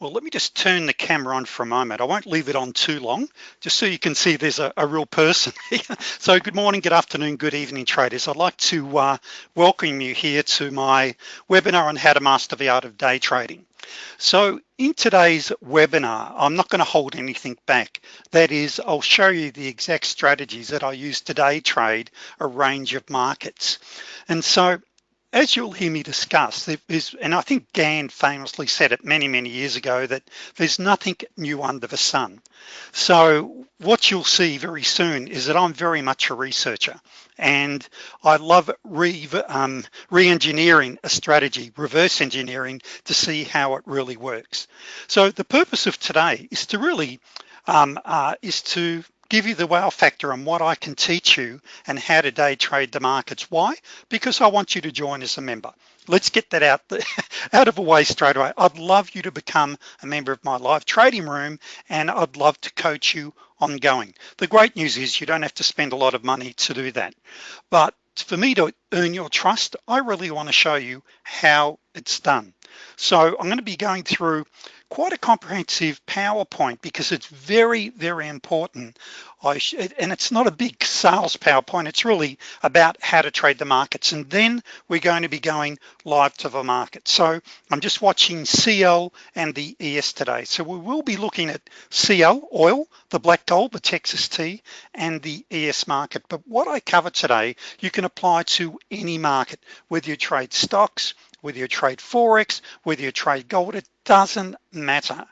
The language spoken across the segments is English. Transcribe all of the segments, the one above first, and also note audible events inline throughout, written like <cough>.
Well, let me just turn the camera on for a moment. I won't leave it on too long, just so you can see there's a, a real person <laughs> so good morning, good afternoon, good evening traders. I'd like to uh, welcome you here to my webinar on how to master the art of day trading. So in today's webinar, I'm not gonna hold anything back. That is, I'll show you the exact strategies that I use to day trade a range of markets. And so as you'll hear me discuss, there's, and I think Gann famously said it many, many years ago that there's nothing new under the sun. So what you'll see very soon is that I'm very much a researcher and I love re-engineering um, re a strategy, reverse engineering to see how it really works. So the purpose of today is to really, um, uh, is to give you the wow factor on what I can teach you and how to day trade the markets. Why? Because I want you to join as a member. Let's get that out, <laughs> out of the way straight away. I'd love you to become a member of my live trading room and I'd love to coach you ongoing. The great news is you don't have to spend a lot of money to do that. But for me to earn your trust, I really wanna show you how it's done. So I'm gonna be going through quite a comprehensive PowerPoint because it's very, very important. I and it's not a big sales PowerPoint, it's really about how to trade the markets. And then we're going to be going live to the market. So I'm just watching CL and the ES today. So we will be looking at CL, oil, the black gold, the Texas tea, and the ES market. But what I cover today, you can apply to any market, whether you trade stocks, whether you trade Forex, whether you trade gold, it doesn't matter.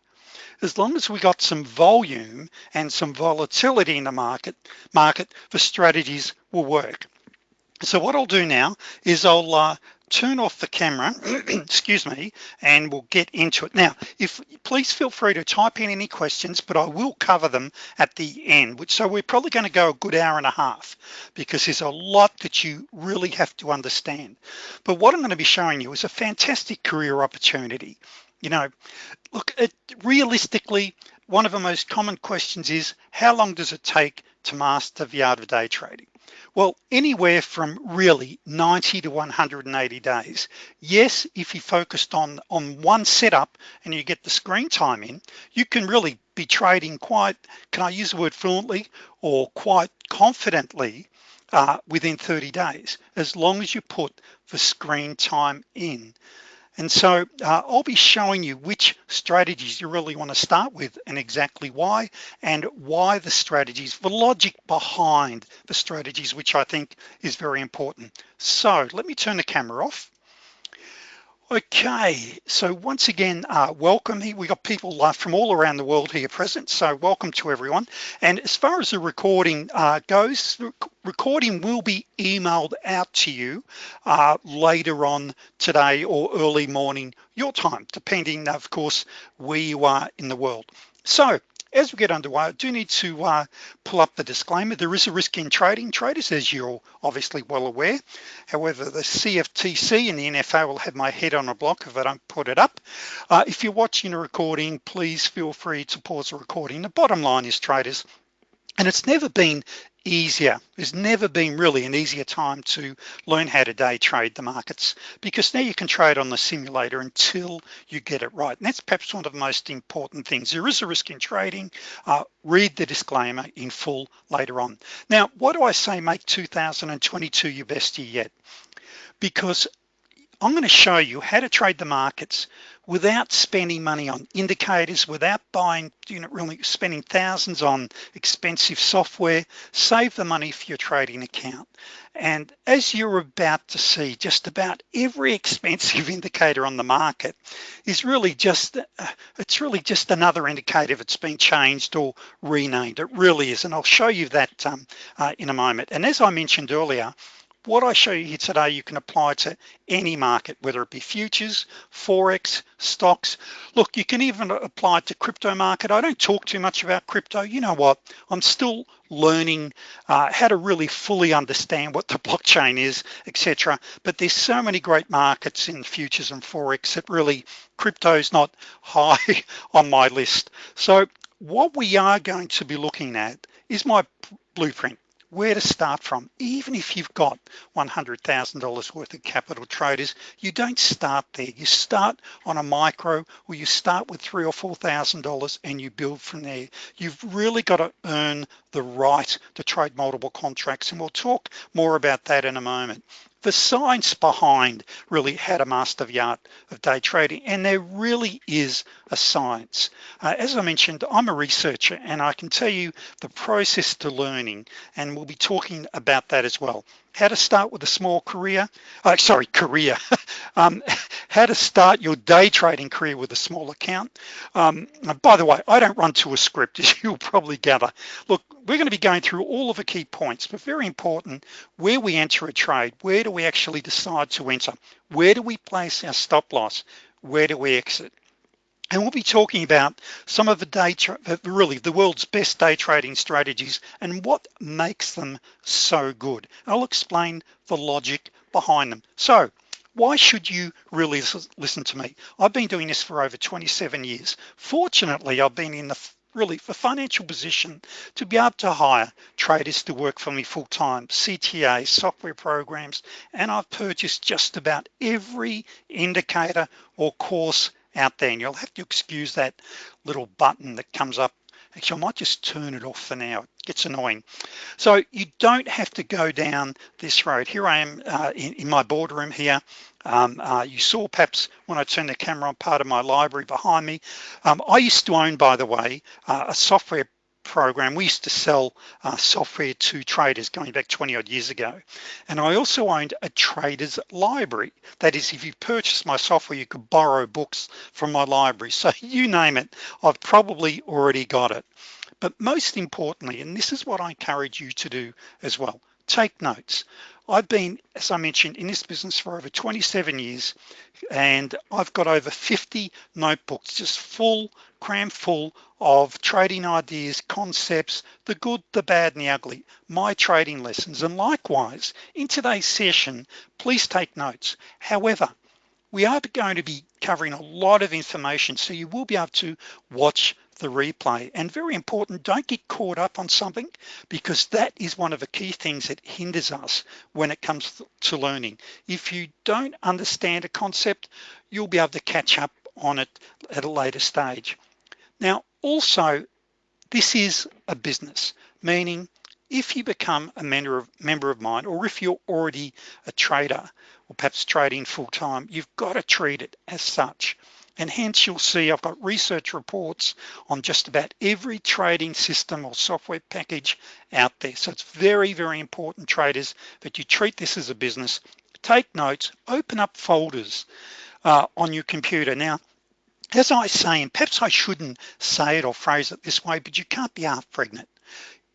As long as we got some volume and some volatility in the market, market the strategies will work. So what I'll do now is I'll uh, turn off the camera <clears throat> excuse me and we'll get into it. Now if please feel free to type in any questions but I will cover them at the end which so we're probably going to go a good hour and a half because there's a lot that you really have to understand. But what I'm going to be showing you is a fantastic career opportunity. You know look it realistically one of the most common questions is how long does it take to master the art of day trading well, anywhere from really 90 to 180 days. Yes, if you focused on, on one setup and you get the screen time in, you can really be trading quite, can I use the word fluently or quite confidently uh, within 30 days, as long as you put the screen time in. And so uh, I'll be showing you which strategies you really want to start with and exactly why and why the strategies, the logic behind the strategies, which I think is very important. So let me turn the camera off Okay, so once again, uh, welcome. We got people uh, from all around the world here present, so welcome to everyone. And as far as the recording uh, goes, the recording will be emailed out to you uh, later on today or early morning your time, depending, of course, where you are in the world. So as we get underway, I do need to uh, pull up the disclaimer. There is a risk in trading traders, as you're obviously well aware. However, the CFTC and the NFA will have my head on a block if I don't put it up. Uh, if you're watching a recording, please feel free to pause the recording. The bottom line is traders, and it's never been easier. There's never been really an easier time to learn how to day trade the markets because now you can trade on the simulator until you get it right. And that's perhaps one of the most important things. There is a risk in trading. Uh, read the disclaimer in full later on. Now what do I say make 2022 your best year yet? Because I'm going to show you how to trade the markets without spending money on indicators, without buying, you know, really spending thousands on expensive software, save the money for your trading account. And as you're about to see, just about every <laughs> expensive indicator on the market is really just, uh, it's really just another indicator that's been changed or renamed. It really is. And I'll show you that um, uh, in a moment. And as I mentioned earlier, what I show you here today you can apply to any market whether it be futures forex stocks. Look you can even apply it to crypto market. I don't talk too much about crypto. You know what? I'm still learning uh, how to really fully understand what the <laughs> blockchain is etc but there's so many great markets in futures and forex that really crypto is not <laughs> high on my list. So what we are going to be looking at is my blueprint where to start from. Even if you've got $100,000 worth of capital traders you don't start there. You start on a micro or you start with three or four thousand dollars and you build from there. You've really got to earn the right to trade multiple contracts and we'll talk more about that in a moment the science behind really how to master the art of day trading and there really is a science. Uh, as I mentioned I'm a researcher and I can tell you the process to learning and we'll be talking about that as well how to start with a small career uh, sorry career. <laughs> Um, how to start your day trading career with a small account. Um, by the way I don't run to a script <laughs> as you'll probably gather. Look we're going to be going through all of the key points but very important where we enter a trade where do we actually decide to enter? Where do we place our stop loss? Where do we exit and we'll be talking about some of the day really the world's best day trading strategies and what makes them so good. I'll explain the logic behind them. So why should you really listen to me? I've been doing this for over 27 years. Fortunately I've been in the really the financial position to be able to hire traders to work for me full-time CTA software programs and I've purchased just about every indicator or course out there and you'll have to excuse that little button that comes up. Actually I might just turn it off for now. It gets annoying. So you don't have to go down this road. Here I am uh, in, in, my boardroom here. Um, uh, you saw perhaps when I turned the camera on part of my library behind me. Um, I used to own by the way uh, a software program. We used to sell uh, software to traders going back 20 odd years ago. And I also owned a traders library. That is if you purchase my software you could borrow books from my library. So <laughs> you name it I've probably already got it. But most importantly and this is what I encourage you to do as well take notes I've been as I mentioned in this business for over 27 years and I've got over 50 notebooks just full cram full of trading ideas concepts the good the bad and the ugly my trading lessons. And likewise in today's session please take notes. However we are going to be covering a lot of information so you will be able to watch the replay. And very important don't get caught up on something because that is one of the key things that hinders us when it comes to learning. If you don't understand a concept you'll be able to catch up on it at a later stage. Now also this is a business meaning if you become a member of member of mine or if you're already a trader or perhaps trading full-time you've got to treat it as such and hence you'll see I've got research reports on just about every trading system or software package out there. So it's very very important traders that you treat this as a business. Take notes open up folders uh, on your computer. Now as I say and perhaps I shouldn't say it or phrase it this way but you can't be half pregnant.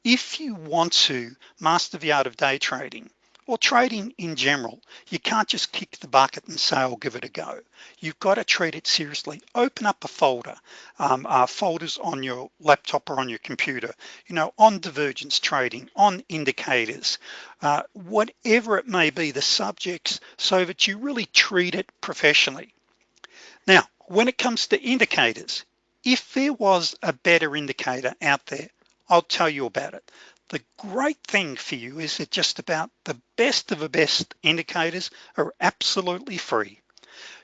If you want to master the art of day trading or trading in general you can't just kick the bucket and say I'll give it a go. You've got to treat it seriously. Open up a folder um, uh, folders on your laptop or on your computer you know on divergence trading on indicators uh, whatever it may be the subjects so that you really treat it professionally. Now when it comes to indicators if there was a better indicator out there I'll tell you about it the great thing for you is that just about the best of the best indicators are absolutely free.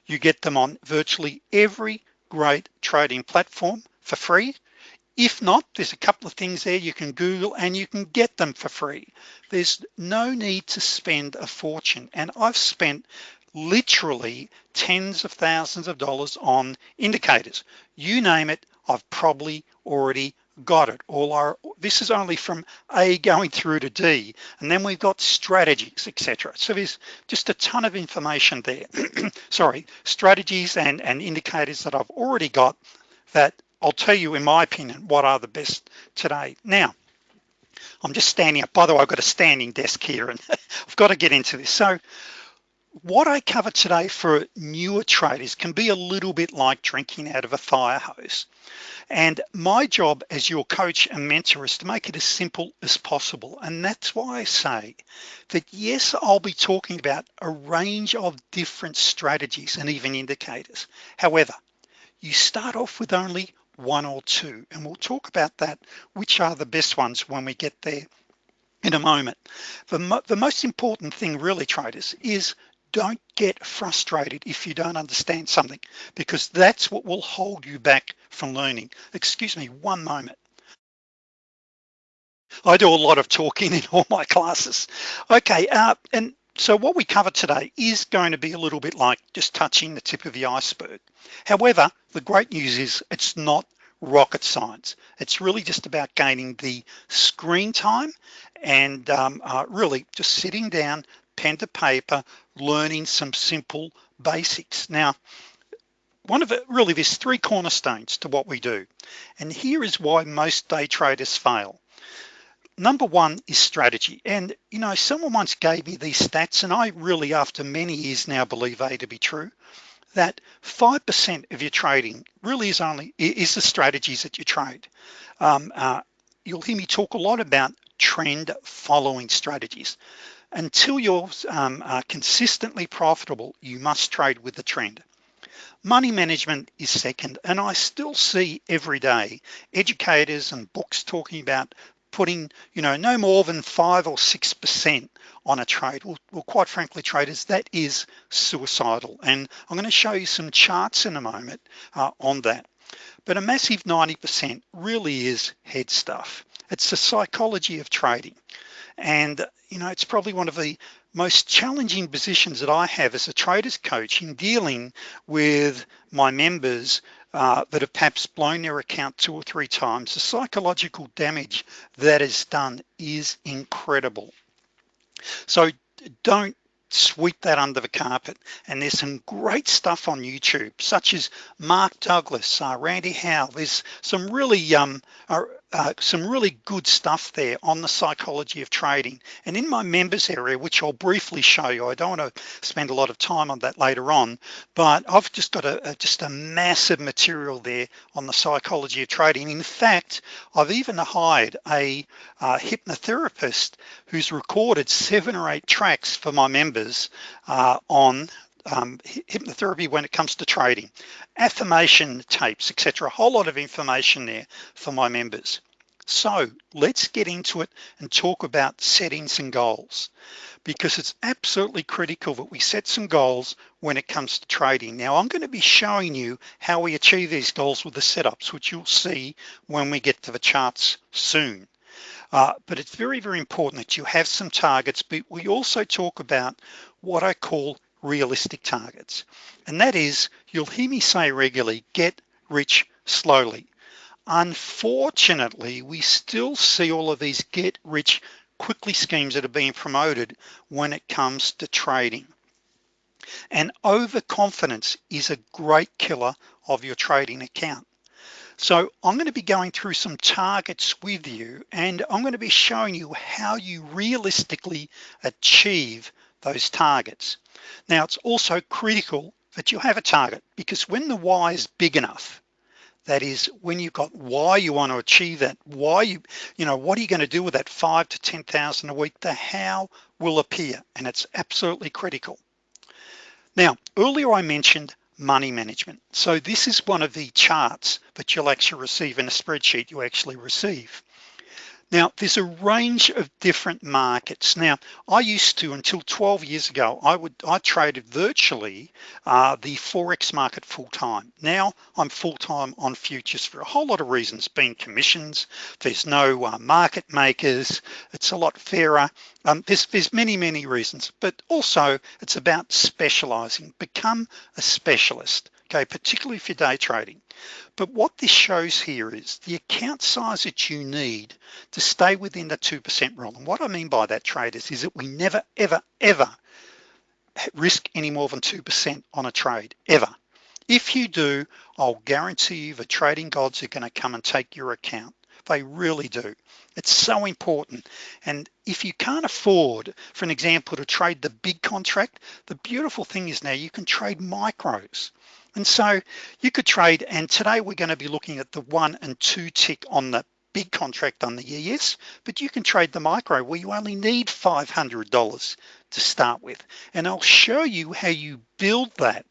You get them on virtually every great trading platform for free. If not there's a couple of things there you can Google and you can get them for free. There's no need to spend a fortune. And I've spent literally tens of thousands of dollars on indicators. You name it I've probably already got it. All our this is only from A going through to D and then we've got strategies etc so there's just a ton of information there. <clears throat> Sorry strategies and and indicators that I've already got that I'll tell you in my opinion what are the best today. Now I'm just standing up. By the way I've got a standing desk here and <laughs> I've got to get into this. So what I cover today for newer traders can be a little bit like drinking out of a fire hose. And my job as your coach and mentor is to make it as simple as possible. And that's why I say that yes I'll be talking about a range of different strategies and even indicators. However you start off with only one or two and we'll talk about that which are the best ones when we get there in a moment. The, mo the most important thing really traders is don't get frustrated if you don't understand something because that's what will hold you back from learning. Excuse me one moment. I do a lot of talking <laughs> in all my classes. Okay uh, and so what we cover today is going to be a little bit like just touching the tip of the iceberg. However the great news is it's not rocket science. It's really just about gaining the screen time and um, uh, really just sitting down pen to paper learning some simple basics. Now one of it really there's three cornerstones to what we do and here is why most day traders fail. Number one is strategy and you know someone once gave me these stats and I really after many years now believe A to be true that 5% of your trading really is only is the strategies that you trade. Um, uh, you'll hear me talk a lot about trend following strategies until you're um, uh, consistently profitable you must trade with the trend. Money management is second and I still see every day educators and books talking about putting you know no more than five or six percent on a trade. Well, well quite frankly traders that is suicidal. And I'm going to show you some charts in a moment uh, on that. But a massive 90% really is head stuff. It's the psychology of trading. And you know it's probably one of the most challenging positions that I have as a traders coach in dealing with my members uh, that have perhaps blown their account two or three times. The psychological damage that is done is incredible. So don't sweep that under the carpet. And there's some great stuff on YouTube such as Mark Douglas uh, Randy Howe. There's some really um, uh, some really good stuff there on the psychology of trading. And in my members area which I'll briefly show you I don't want to spend a lot of time on that later on but I've just got a, a just a massive material there on the psychology of trading. In fact I've even hired a uh, hypnotherapist who's recorded seven or eight tracks for my members uh, on um, hypnotherapy when it comes to trading. Affirmation tapes etc a whole lot of information there for my members. So let's get into it and talk about settings and goals because it's absolutely critical that we set some goals when it comes to trading. Now I'm going to be showing you how we achieve these goals with the setups which you'll see when we get to the charts soon. Uh, but it's very very important that you have some targets but we also talk about what I call realistic targets. And that is you'll hear me say regularly get rich slowly. Unfortunately we still see all of these get rich quickly schemes that are being promoted when it comes to trading. And overconfidence is a great killer of your trading account. So I'm going to be going through some targets with you and I'm going to be showing you how you realistically achieve those targets. Now it's also critical that you have a target because when the why is big enough that is when you've got why you want to achieve that why you you know what are you going to do with that five to ten thousand a week? The how will appear and it's absolutely critical. Now earlier I mentioned money management. So this is one of the charts that you'll actually receive in a spreadsheet you actually receive now there's a range of different markets. Now I used to until 12 years ago I would I traded virtually uh, the Forex market full-time. Now I'm full-time on futures for a whole lot of reasons. Being commissions there's no uh, market makers it's a lot fairer. Um, there's there's many many reasons but also it's about specializing. Become a specialist okay particularly for day trading. But what this shows here is the account size that you need to stay within the 2% rule. And what I mean by that traders is that we never ever ever risk any more than 2% on a trade ever. If you do I'll guarantee you the trading gods are going to come and take your account they really do. It's so important. And if you can't afford for an example to trade the big contract the beautiful thing is now you can trade micros. And so you could trade and today we're going to be looking at the one and two tick on the big contract on the ES but you can trade the micro where you only need $500 to start with. And I'll show you how you build that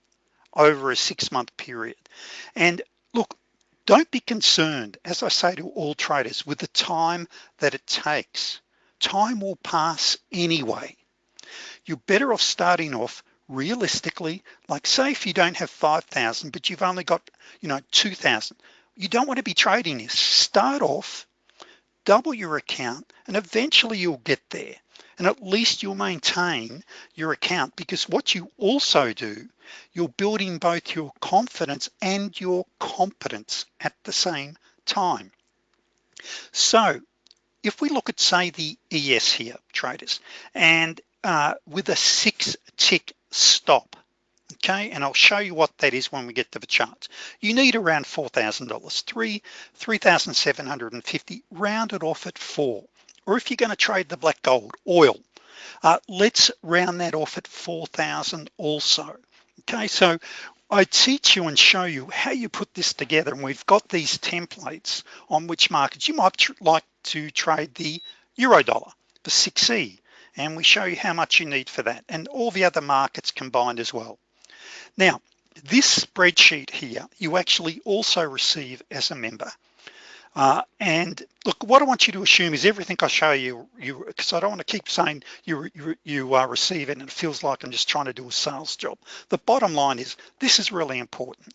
over a six-month period. And don't be concerned as I say to all traders with the time that it takes. Time will pass anyway. You're better off starting off realistically like say if you don't have 5,000 but you've only got you know 2,000 you don't want to be trading this. Start off double your account and eventually you'll get there and at least you'll maintain your account because what you also do you're building both your confidence and your competence at the same time. So if we look at say the ES here traders and uh, with a six tick stop okay and I'll show you what that is when we get to the chart. You need around $4,000 three 3,750 rounded off at four or if you're going to trade the black gold oil uh, let's round that off at 4,000 also. Okay so I teach you and show you how you put this together and we've got these templates on which markets you might like to trade the euro dollar the 6e and we show you how much you need for that and all the other markets combined as well. Now this spreadsheet here you actually also receive as a member uh, and look what I want you to assume is everything I show you you because I don't want to keep saying you you, you uh, receive it and it feels like I'm just trying to do a sales job. The bottom line is this is really important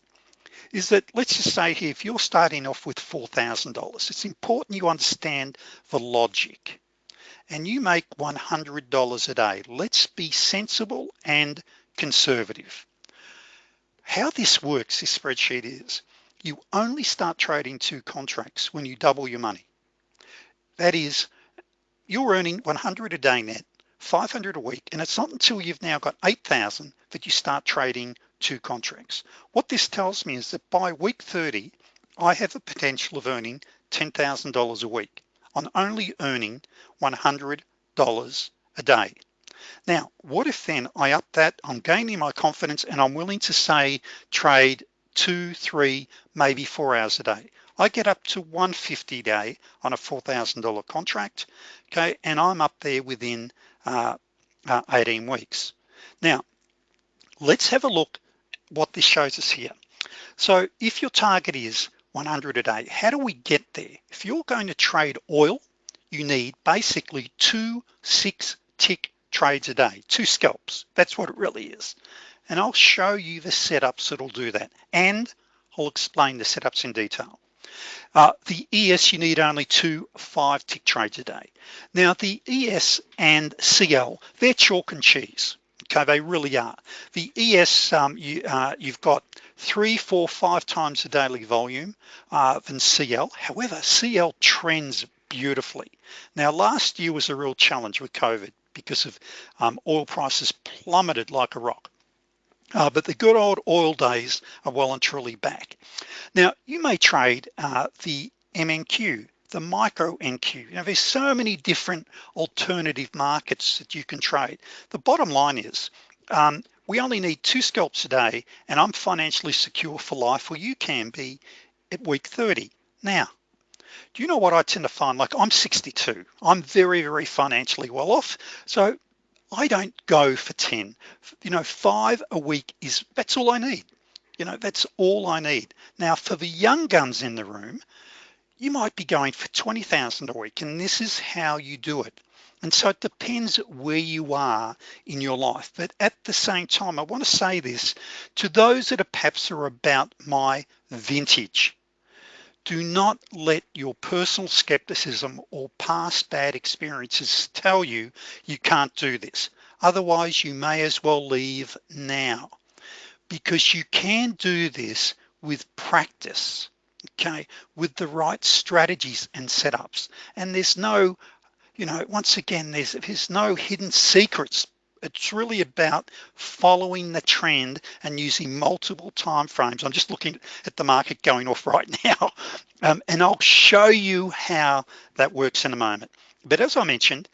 is that let's just say here if you're starting off with $4,000 it's important you understand the logic. And you make $100 a day. Let's be sensible and conservative. How this works this spreadsheet is you only start trading two contracts when you double your money. That is you're earning 100 a day net 500 a week and it's not until you've now got 8,000 that you start trading two contracts. What this tells me is that by week 30 I have the potential of earning $10,000 a week on only earning $100 a day. Now what if then I up that I'm gaining my confidence and I'm willing to say trade two three maybe four hours a day. I get up to 150 a day on a $4,000 contract okay and I'm up there within uh, uh, 18 weeks. Now let's have a look what this shows us here. So if your target is 100 a day how do we get there? If you're going to trade oil you need basically two six tick trades a day two scalps. That's what it really is and I'll show you the setups that'll do that. And I'll explain the setups in detail. Uh, the ES you need only two five tick trades a day. Now the ES and CL they're chalk and cheese. Okay they really are. The ES um, you uh, you've got three four five times the daily volume uh, than CL however CL trends beautifully. Now last year was a real challenge with COVID because of um, oil prices plummeted like a rock uh, but the good old oil days are well and truly back. Now you may trade uh, the MNQ the micro NQ you know there's so many different alternative markets that you can trade. The bottom line is um, we only need two scalps a day and I'm financially secure for life well you can be at week 30 now do you know what I tend to find? Like I'm 62 I'm very very financially well off. So I don't go for 10 you know five a week is that's all I need. You know that's all I need. Now for the young guns in the room you might be going for 20,000 a week and this is how you do it. And so it depends where you are in your life. But at the same time I want to say this to those that are perhaps are about my vintage do not let your personal skepticism or past bad experiences tell you you can't do this. Otherwise you may as well leave now. Because you can do this with practice okay? With the right strategies and setups. And there's no you know once again there's there's no hidden secrets it's really about following the trend and using multiple time frames. I'm just looking at the market going off right <laughs> now. Um, and I'll show you how that works in a moment. But as I mentioned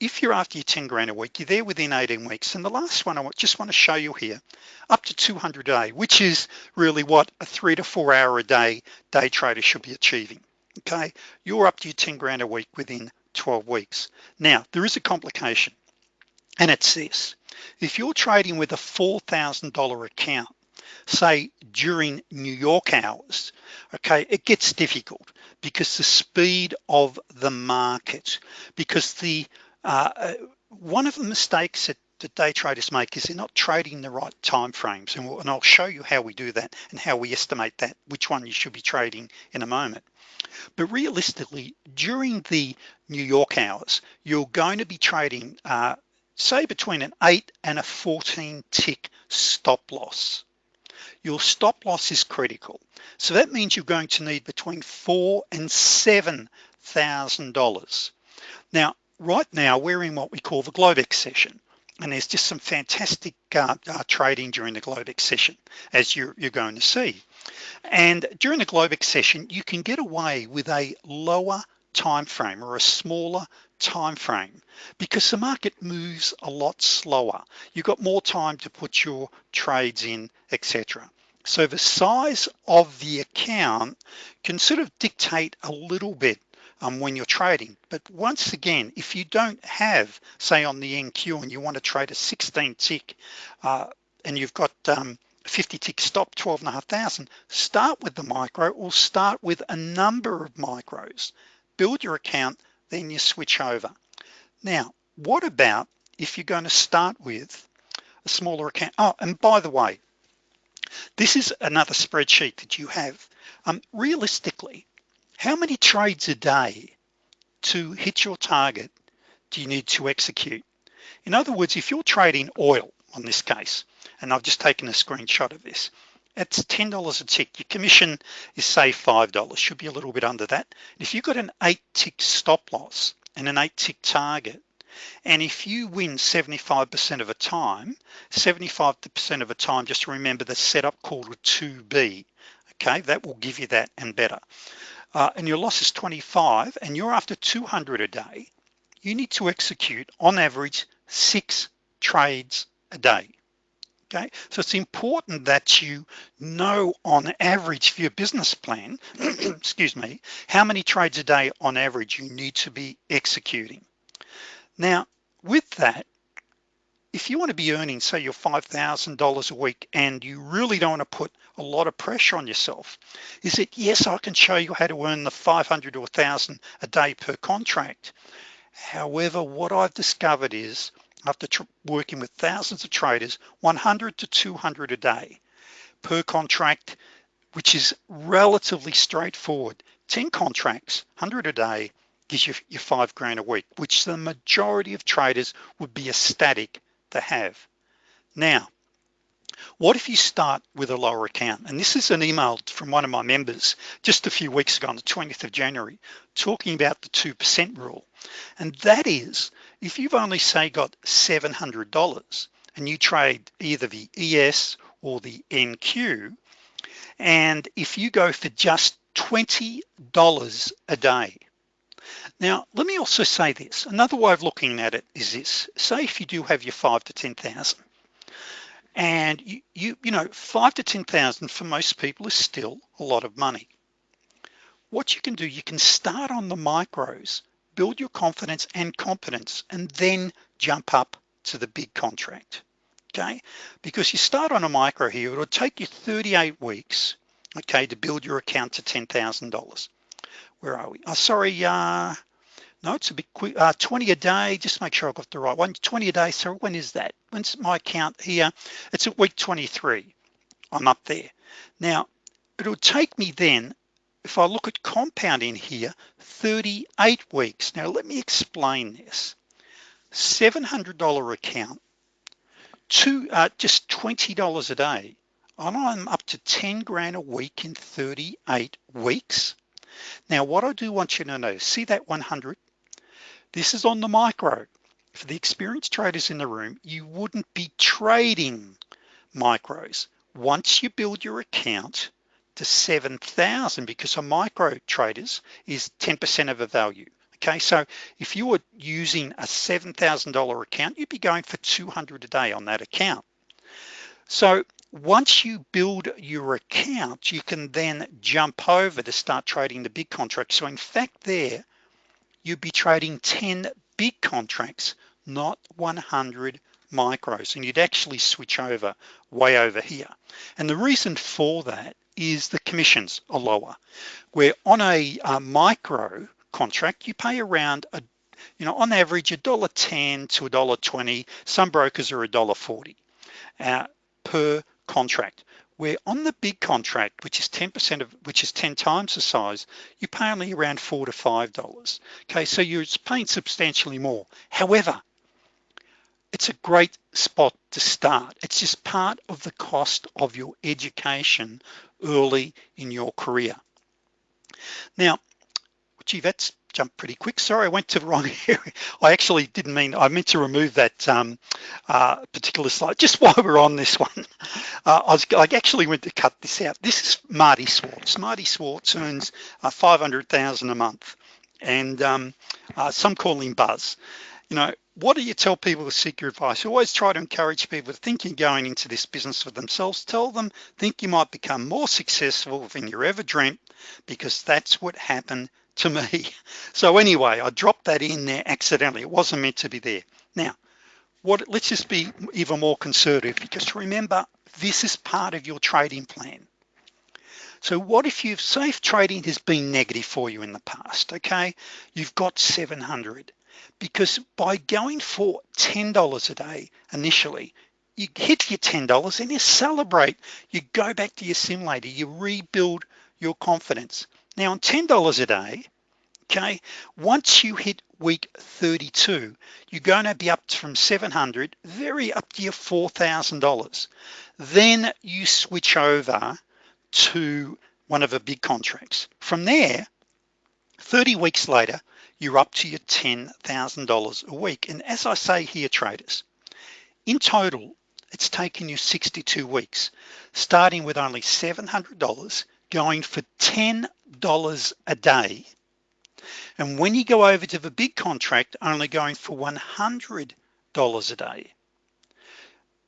if you're after your 10 grand a week you're there within 18 weeks. And the last one I just want to show you here up to 200 a day which is really what a three to four hour a day day trader should be achieving okay? You're up to your 10 grand a week within 12 weeks. Now there is a complication and it's this. If you're trading with a $4,000 account say during New York hours, okay, it gets difficult because the speed of the market, because the uh, uh one of the mistakes that the day traders make is they're not trading the right time frames. And, we'll, and I'll show you how we do that and how we estimate that which one you should be trading in a moment. But realistically during the New York hours you're going to be trading uh, say between an 8 and a 14 tick stop loss. Your stop loss is critical. So that means you're going to need between four and seven thousand dollars. Now right now we're in what we call the Globex session and there's just some fantastic uh, uh, trading during the Globex session as you're, you're going to see. And during the Globex session you can get away with a lower time frame or a smaller time frame because the market moves a lot slower. You've got more time to put your trades in etc so the size of the account can sort of dictate a little bit um, when you're trading. But once again if you don't have say on the NQ and you want to trade a 16 tick uh, and you've got um, 50 tick stop 12 and a half thousand start with the micro or start with a number of micros. Build your account then you switch over. Now what about if you're going to start with a smaller account? Oh and by the way this is another spreadsheet that you have. Um, realistically how many trades a day to hit your target do you need to execute? In other words if you're trading oil on this case and I've just taken a screenshot of this it's $10 a tick. Your commission is say $5 should be a little bit under that. If you've got an eight tick stop loss and an eight tick target and if you win 75% of the time 75% of the time just remember the setup called a 2b okay? That will give you that and better. Uh, and your loss is 25 and you're after 200 a day you need to execute on average six trades a day okay? So it's important that you know on average for your business plan <clears throat> excuse me how many trades a day on average you need to be executing. Now with that if you want to be earning say your $5,000 a week and you really don't want to put a lot of pressure on yourself is it yes I can show you how to earn the 500 or 1000 a day per contract. However what I've discovered is after working with thousands of traders 100 to 200 a day per contract which is relatively straightforward. 10 contracts 100 a day gives you your five grand a week which the majority of traders would be ecstatic to have. Now what if you start with a lower account? And this is an email from one of my members just a few weeks ago on the 20th of January talking about the 2% rule. And that is if you've only say got $700 and you trade either the ES or the NQ and if you go for just $20 a day. Now let me also say this. Another way of looking at it is this. Say if you do have your five to 10,000 and you, you you know five to 10,000 for most people is still a lot of money. What you can do you can start on the micros build your confidence and competence and then jump up to the big contract okay? Because you start on a micro here it'll take you 38 weeks okay to build your account to $10,000 where are we? Oh sorry uh no it's a bit quick uh 20 a day just make sure I've got the right one. 20 a day so when is that? When's my account here? It's at week 23 I'm up there. Now it'll take me then if I look at compounding here 38 weeks. Now let me explain this. $700 account to uh, just $20 a day. And I'm up to 10 grand a week in 38 weeks. Now what I do want you to know see that 100 this is on the micro. For the experienced traders in the room you wouldn't be trading micros. Once you build your account to 7,000 because a micro traders is 10% of a value okay? So if you were using a $7,000 account you'd be going for 200 a day on that account. So once you build your account you can then jump over to start trading the big contracts. So in fact there you'd be trading 10 big contracts not 100 micros and you'd actually switch over way over here. And the reason for that is the commissions are lower. Where on a, a micro contract you pay around a you know on average a dollar 10 to a dollar 20 some brokers are a dollar 40 uh, per contract. Where on the big contract which is 10% of which is 10 times the size you pay only around four to five dollars. Okay so you're paying substantially more. However it's a great spot to start. It's just part of the cost of your education early in your career. Now gee that's jumped pretty quick. Sorry I went to the wrong <laughs> area. I actually didn't mean I meant to remove that um, uh, particular slide. Just <laughs> while we're on this one uh, I, was, I actually went to cut this out. This is Marty Schwartz. Marty Schwartz earns uh, 500,000 a month. And um, uh, some call him Buzz you know what do you tell people to seek your advice? Always try to encourage people to think you're going into this business for themselves. Tell them think you might become more successful than you ever dreamt because that's what happened to me. <laughs> So anyway I dropped that in there accidentally. It wasn't meant to be there. Now what let's just be even more conservative because remember this is part of your trading plan. So what if you've safe trading has been negative for you in the past okay? You've got 700 because by going for $10 a day initially you hit your $10 and you celebrate. You go back to your simulator you rebuild your confidence. Now on $10 a day okay once you hit week 32 you're going to be up from 700 very up to your $4,000 then you switch over to one of the big contracts. From there 30 weeks later you're up to your $10,000 a week. And as I say here traders in total it's taken you 62 weeks starting with only $700 going for $10 a day. And when you go over to the big contract only going for $100 a day.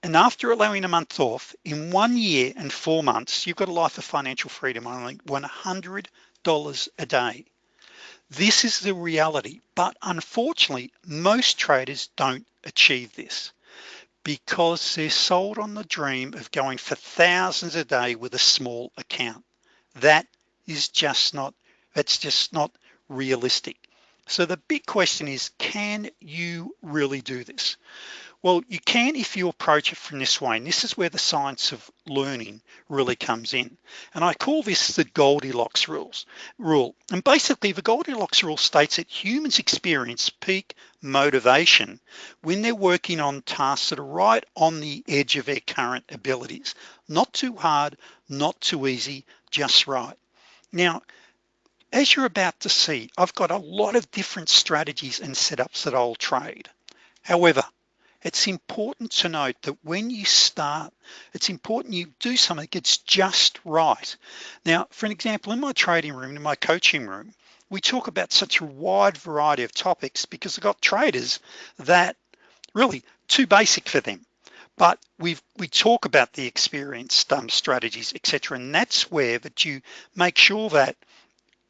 And after allowing a month off in one year and four months you've got a life of financial freedom only $100 a day this is the reality but unfortunately most traders don't achieve this because they're sold on the dream of going for thousands a day with a small account. That is just not that's just not realistic. So the big question is can you really do this well you can if you approach it from this way and this is where the science of learning really comes in. And I call this the Goldilocks rules rule. And basically the Goldilocks rule states that humans experience peak motivation when they're working on tasks that are right on the edge of their current abilities. Not too hard not too easy just right. Now as you're about to see I've got a lot of different strategies and setups that I'll trade. However it's important to note that when you start it's important you do something that's just right. Now for an example in my trading room in my coaching room we talk about such a wide variety of topics because I've got traders that really too basic for them. But we've we talk about the experienced um, strategies etc and that's where that you make sure that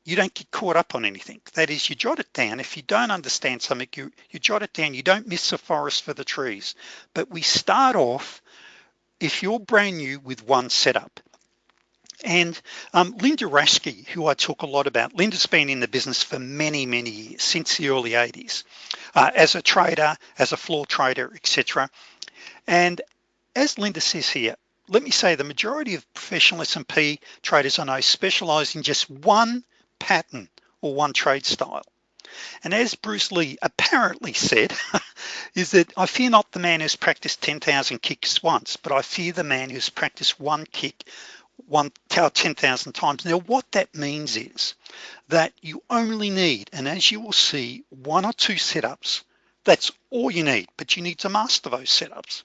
you don't get caught up on anything. That is you jot it down. If you don't understand something you you jot it down. You don't miss the forest for the trees. But we start off if you're brand new with one setup. And um, Linda Raschke who I talk a lot about Linda's been in the business for many many years since the early 80s uh, as a trader as a floor trader etc and as Linda says here let me say the majority of professional S&P traders I know specialize in just one pattern or one trade style. And as Bruce Lee apparently said <laughs> is that I fear not the man who's practiced 10,000 kicks once but I fear the man who's practiced one kick one 10,000 times. Now what that means is that you only need and as you will see one or two setups. That's all you need but you need to master those setups.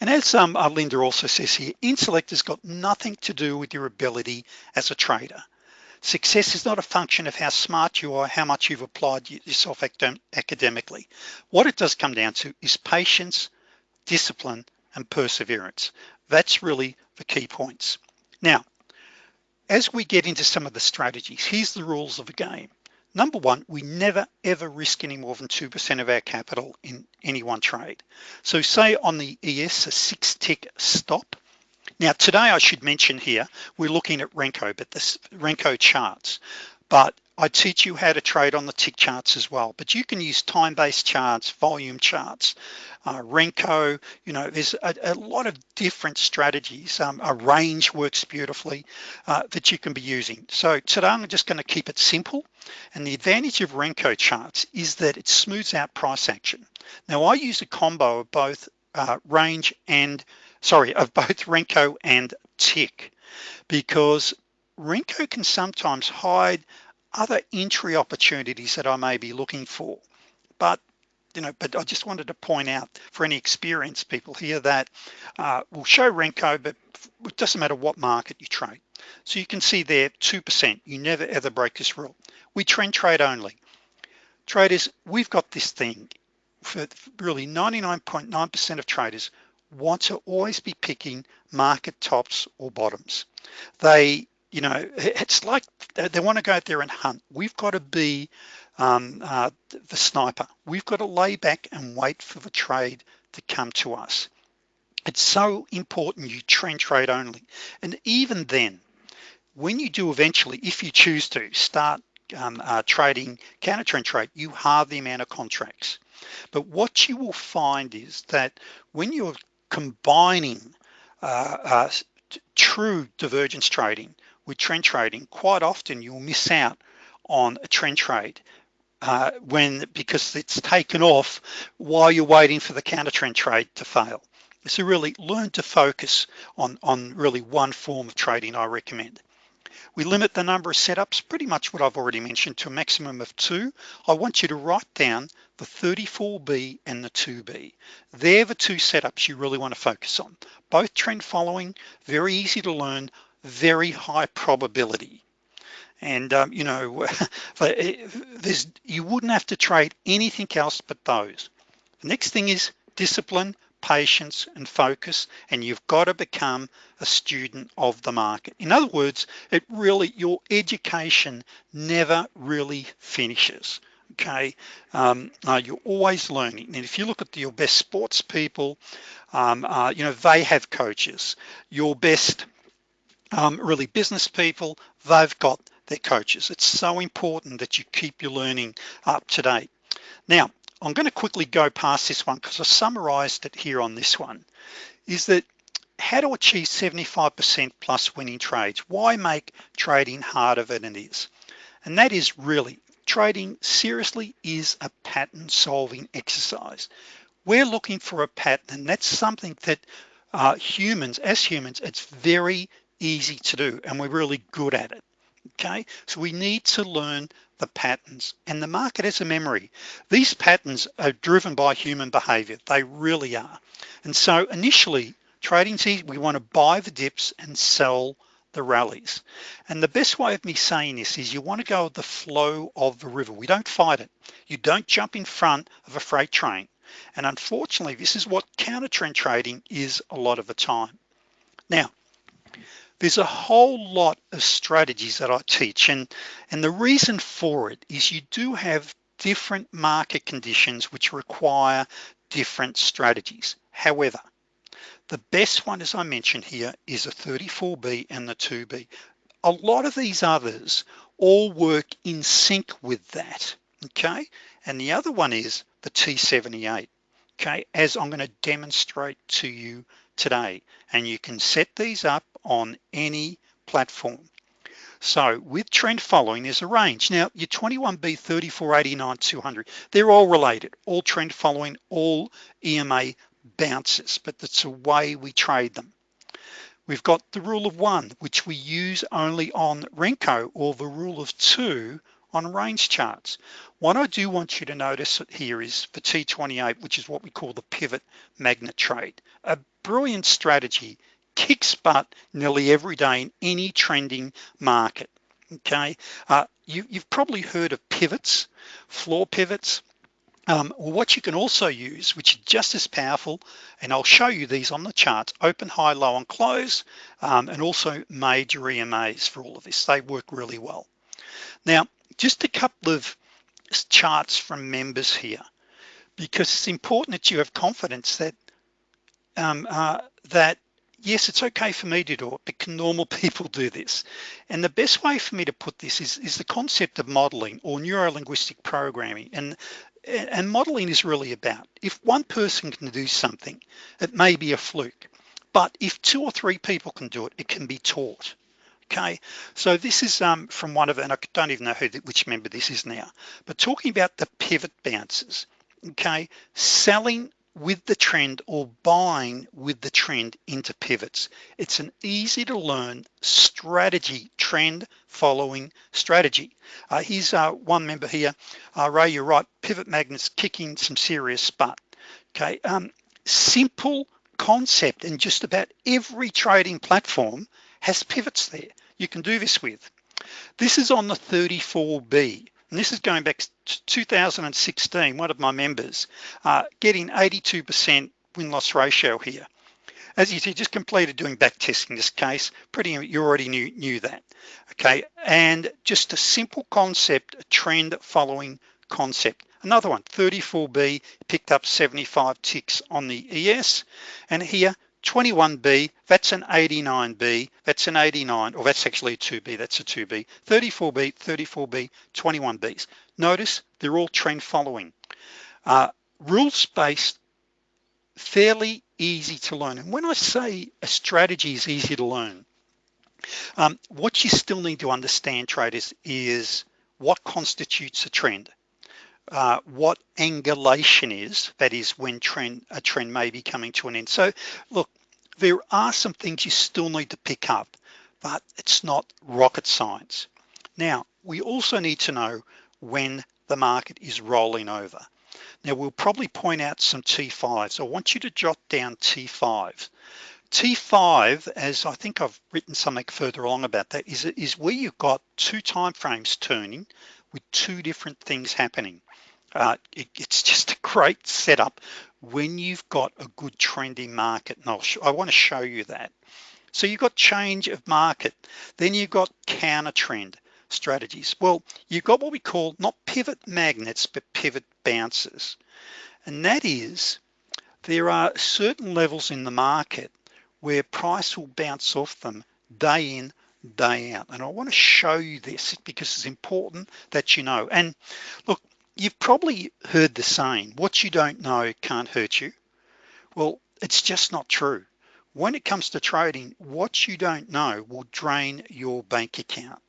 And as um, uh, Linda also says here intellect has got nothing to do with your ability as a trader Success is not a function of how smart you are, how much you've applied yourself academically. What it does come down to is patience, discipline, and perseverance. That's really the key points. Now, as we get into some of the strategies, here's the rules of the game. number one we never ever risk any more than 2% of our capital in any one trade so say on the ES a six tick stop now today I should mention here we're looking at Renko but this Renko charts. But I teach you how to trade on the tick charts as well. But you can use time-based charts volume charts uh, Renko you know there's a, a lot of different strategies. Um, a range works beautifully uh, that you can be using. So today I'm just going to keep it simple. And the advantage of Renko charts is that it smooths out price action. Now I use a combo of both uh, range and sorry of both Renko and tick because Renko can sometimes hide other entry opportunities that I may be looking for. But you know but I just wanted to point out for any experienced people here that uh, will show Renko but it doesn't matter what market you trade. So you can see there 2% you never ever break this rule. We trend trade only. Traders we've got this thing for really 99.9% .9 of traders want to always be picking market tops or bottoms. They you know it's like they want to go out there and hunt. We've got to be um, uh, the sniper. We've got to lay back and wait for the trade to come to us. It's so important you trend trade only. And even then when you do eventually if you choose to start um, uh, trading counter trend trade you halve the amount of contracts. But what you will find is that when you're combining uh, uh, true divergence trading with trend trading quite often you'll miss out on a trend trade uh, when because it's taken off while you're waiting for the counter trend trade to fail. So really learn to focus on on really one form of trading I recommend. We limit the number of setups pretty much what I've already mentioned to a maximum of two. I want you to write down the 34b and the 2b they're the two setups you really want to focus on. Both trend following very easy to learn very high probability. And um, you know <laughs> there's you wouldn't have to trade anything else but those. The next thing is discipline patience and focus and you've got to become a student of the market. In other words it really your education never really finishes okay um, uh, you're always learning. And if you look at the, your best sports people um, uh, you know they have coaches. Your best um, really business people they've got their coaches. It's so important that you keep your learning up to date. Now I'm going to quickly go past this one because I summarized it here on this one is that how to achieve 75% plus winning trades? Why make trading harder than it is? And that is really trading seriously is a pattern solving exercise. We're looking for a pattern and that's something that uh, humans as humans it's very easy to do and we're really good at it okay? So we need to learn the patterns and the market has a memory. These patterns are driven by human behavior. They really are. And so initially trading's easy we want to buy the dips and sell the rallies. And the best way of me saying this is you want to go with the flow of the river. We don't fight it. You don't jump in front of a freight train. And unfortunately this is what counter trend trading is a lot of the time. Now there's a whole lot of strategies that I teach and and the reason for it is you do have different market conditions which require different strategies. However the best one as I mentioned here is a 34b and the 2b a lot of these others all work in sync with that okay? And the other one is the T78 okay? As I'm going to demonstrate to you today. And you can set these up on any platform. So with trend following there's a range. Now your 21b 34 89 200 they're all related. All trend following all EMA bounces but that's the way we trade them. We've got the rule of one which we use only on Renko or the rule of two on range charts. What I do want you to notice here is for T28 which is what we call the pivot magnet trade. A brilliant strategy kicks butt nearly every day in any trending market okay? Uh, you, have probably heard of pivots floor pivots um, what you can also use which is just as powerful and I'll show you these on the charts open high low and close um, and also major EMAs for all of this. They work really well. Now just a couple of charts from members here because it's important that you have confidence that um, uh, that yes it's okay for me to do it but can normal <laughs> people do this? And the best way for me to put this is is the concept of modeling or neuro-linguistic programming. And and modeling is really about if one person can do something it may be a fluke but if two or three people can do it it can be taught okay? So this is um, from one of and I don't even know who which member this is now but talking about the pivot bounces okay? Selling with the trend or buying with the trend into pivots. It's an easy to learn strategy trend following strategy. Uh, here's uh, one member here. Uh, Ray you're right. Pivot magnets kicking some serious butt okay um, simple concept and just about every trading platform has pivots there you can do this with. This is on the 34b and this is going back to 2016 one of my members uh, getting 82% win-loss ratio here. As you see just completed doing back testing this case. Pretty you already knew knew that. Okay and just a simple concept a trend following concept. Another one 34b picked up 75 ticks on the ES and here 21B that's an 89B that's an 89 or that's actually a 2B that's a 2B 34B 34B 21Bs notice they're all trend following. Uh, rules based fairly easy to learn. And when I say a strategy is easy to learn um, what you still need to understand traders is what constitutes a trend. Uh, what angulation is that is when trend a trend may be coming to an end. So look there are some things you still need to pick up but it's not rocket science. Now we also need to know when the market is rolling over. Now we'll probably point out some T5s I want you to jot down T5 T5 as I think I've written something further along about that is, is where you've got two time frames turning with two different things happening. Uh, it, it's just a great setup when you've got a good trending market and I'll I want to show you that. So you've got change of market then you've got counter trend strategies. Well you've got what we call not pivot magnets but pivot bounces and that is there are certain levels in the market where price will bounce off them day in day out. And I want to show you this because it's important that you know. And look you've probably heard the saying what you don't know can't hurt you. Well it's just not true. When it comes to trading what you don't know will drain your bank account.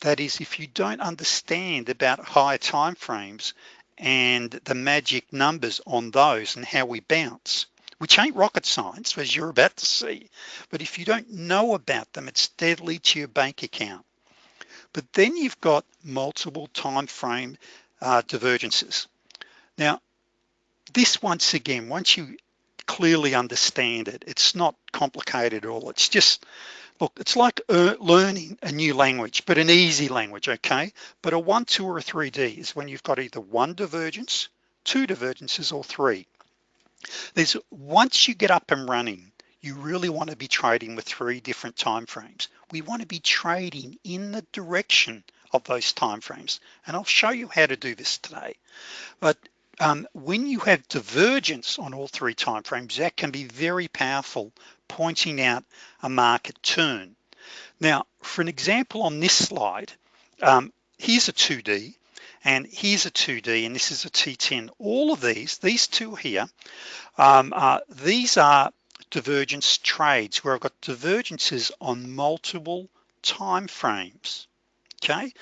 That is if you don't understand about higher time frames and the magic numbers on those and how we bounce which ain't rocket science as you're about to see but if you don't know about them it's deadly to your bank account. But then you've got multiple time frame uh, divergences. Now this once again once you clearly understand it it's not complicated at all. It's just look it's like uh, learning a new language but an easy language okay? But a one two or a 3d is when you've got either one divergence two divergences or three. There's once you get up and running you really want to be trading with three different time frames. We want to be trading in the direction of those time frames and I'll show you how to do this today. But um, when you have divergence on all three time frames that can be very powerful pointing out a market turn. Now for an example on this slide um, here's a 2d and here's a 2d and this is a T10 all of these these two here um, uh, these are divergence trades where I've got divergences on multiple time frames okay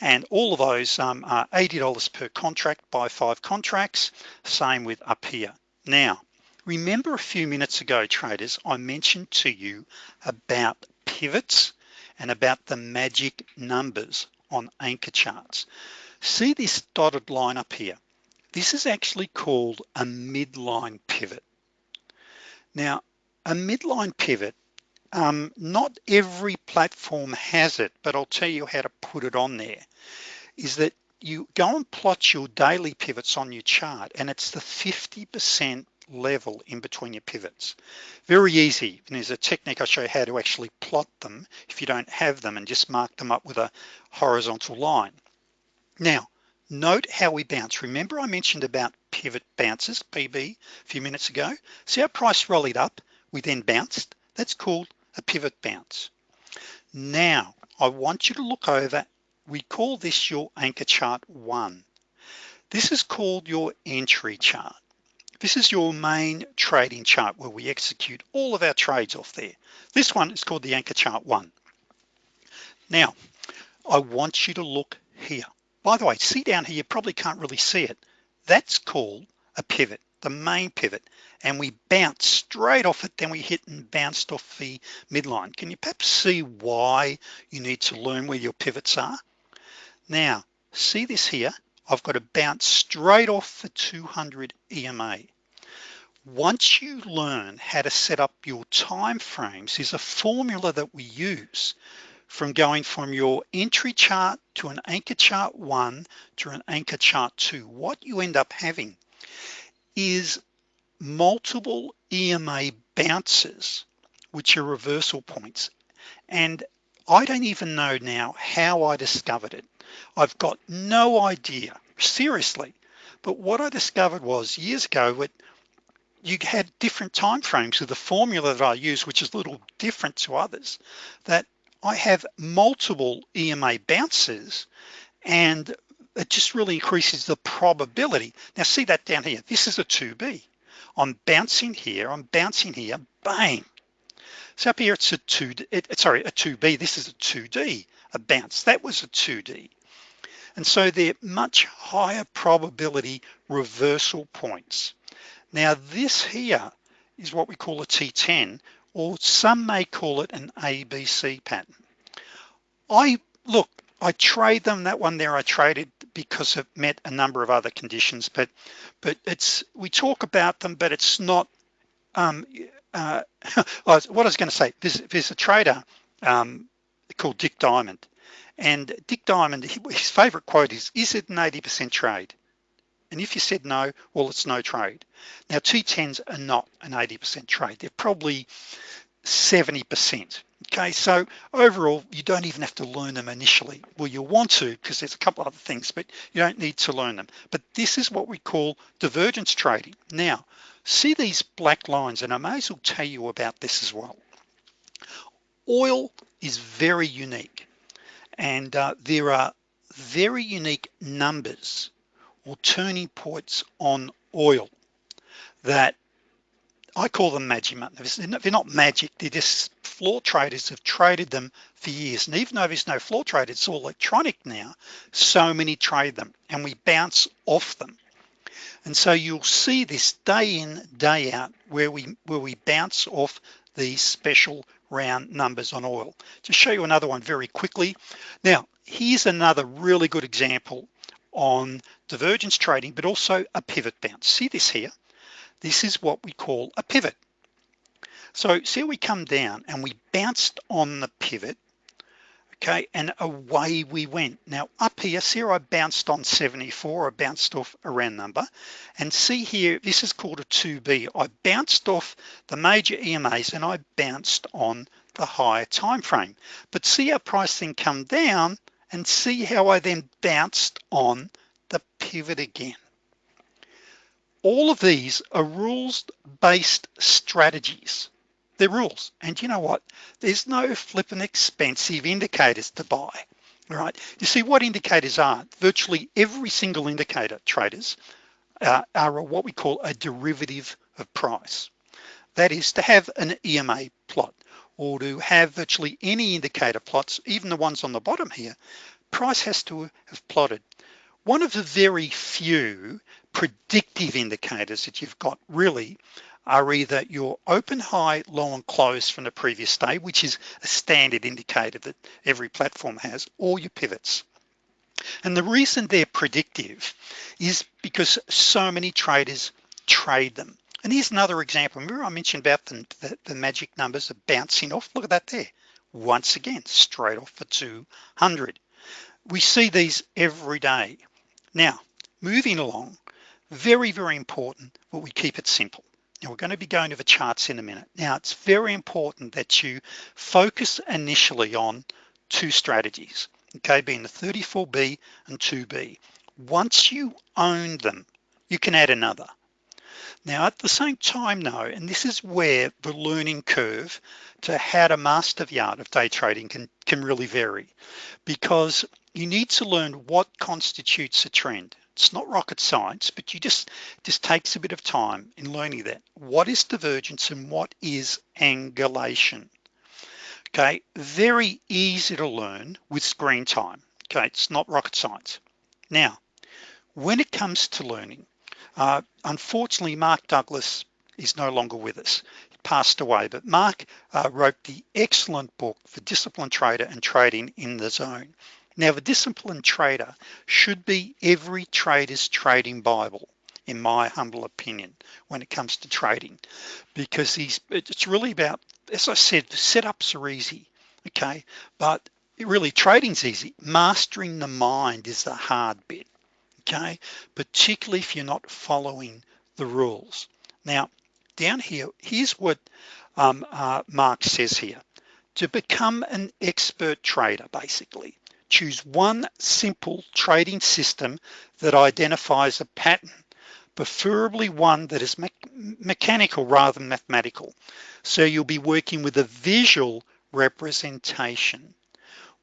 and all of those um, are $80 per contract by five contracts same with up here. Now remember a few minutes ago traders I mentioned to you about pivots and about the magic numbers on anchor charts. See this dotted line up here? This is actually called a midline pivot. Now a midline pivot um, not every platform has it but I'll tell you how to put it on there is that you go and plot your daily pivots on your chart and it's the 50% level in between your pivots. Very easy and there's a technique I'll show you how to actually plot them if you don't have them and just mark them up with a horizontal line. Now note how we bounce. Remember I mentioned about pivot bounces PB a few minutes ago? See how price rallied up? We then bounced. That's called a pivot bounce. Now I want you to look over. We call this your anchor chart one. This is called your entry chart. This is your main trading chart where we execute all of our trades off there. This one is called the anchor chart one. Now I want you to look here. By the way see down here. You probably can't really see it. That's called a pivot the main pivot and we bounce straight off it then we hit and bounced off the midline. Can you perhaps see why you need to learn where your pivots are? Now see this here? I've got to bounce straight off the 200 EMA once you learn how to set up your time frames is a formula that we use from going from your entry chart to an anchor chart one to an anchor chart two. What you end up having is multiple EMA bounces which are reversal points. And I don't even know now how I discovered it. I've got no idea seriously. But what I discovered was years ago what you had different time frames with the formula that I use which is a little different to others that I have multiple EMA bounces and it just really increases the probability. Now see that down here? This is a 2b I'm bouncing here I'm bouncing here bang. So up here it's a 2 it, sorry a 2b this is a 2d a bounce. That was a 2d and so they're much higher probability reversal points. Now this here is what we call a T10 or some may call it an ABC pattern. I look I trade them. That one there I traded because it met a number of other conditions but but it's we talk about them but it's not um, <laughs> uh, what I was going to say there's, there's a trader um, called Dick Diamond and Dick Diamond his favorite quote is is it an 80% trade? And if you said no well it's no trade. Now T10s are not an 80% trade. They're probably 70% okay so overall you don't even have to learn them initially. Well you want to because there's a couple other things but you don't need to learn them. But this is what we call divergence trading. Now see these black lines and I may as well tell you about this as well. Oil is very unique and uh, there are very unique numbers or turning points on oil that I call them magic they're not magic they're just floor traders have traded them for years. And even though there's no floor trade it's all electronic now so many trade them and we bounce off them. And so you'll see this day in day out where we where we bounce off these special round numbers on oil. To show you another one very quickly. Now here's another really good example on divergence trading but also a pivot bounce. See this here this is what we call a pivot. So see we come down and we bounced on the pivot okay and away we went. Now up here see I bounced on 74 I bounced off a round number. And see here this is called a 2b I bounced off the major EMAs and I bounced on the higher time frame. But see our price then come down and see how I then bounced on the pivot again all of these are rules based strategies. They're rules. And you know what? There's no flippin' expensive indicators to buy right? You see what indicators are virtually every single indicator traders uh, are what we call a derivative of price. That is to have an EMA plot or to have virtually any indicator plots even the ones on the bottom here price has to have plotted. One of the very few predictive indicators that you've got really are either your open high low and close from the previous day which is a standard indicator that every platform has or your pivots. And the reason they're predictive is because so many traders trade them. And here's another example. Remember I mentioned about the, the, the magic numbers are bouncing off? Look at that there. Once again straight off for 200 we see these every day. Now moving along very very important but we keep it simple. Now we're going to be going to the charts in a minute. Now it's very important that you focus initially on two strategies okay being the 34b and 2b once you own them you can add another. Now at the same time though and this is where the learning curve to how to master the art of day trading can can really vary because you need to learn what constitutes a trend it's not rocket science but you just just takes a bit of time in learning that. What is divergence and what is angulation? Okay very easy to learn with screen time. Okay it's not rocket science. Now when it comes to learning uh, unfortunately Mark Douglas is no longer with us. He passed away but Mark uh, wrote the excellent book for disciplined trader and trading in the zone now the disciplined trader should be every trader's trading Bible in my humble opinion when it comes to trading because he's it's really about as I said the setups are easy okay? But really trading's easy. Mastering the mind is the hard bit okay? Particularly if you're not following the rules. Now down here here's what um, uh, Mark says here. To become an expert trader basically choose one simple trading system that identifies a pattern preferably one that is me mechanical rather than mathematical. So you'll be working with a visual representation.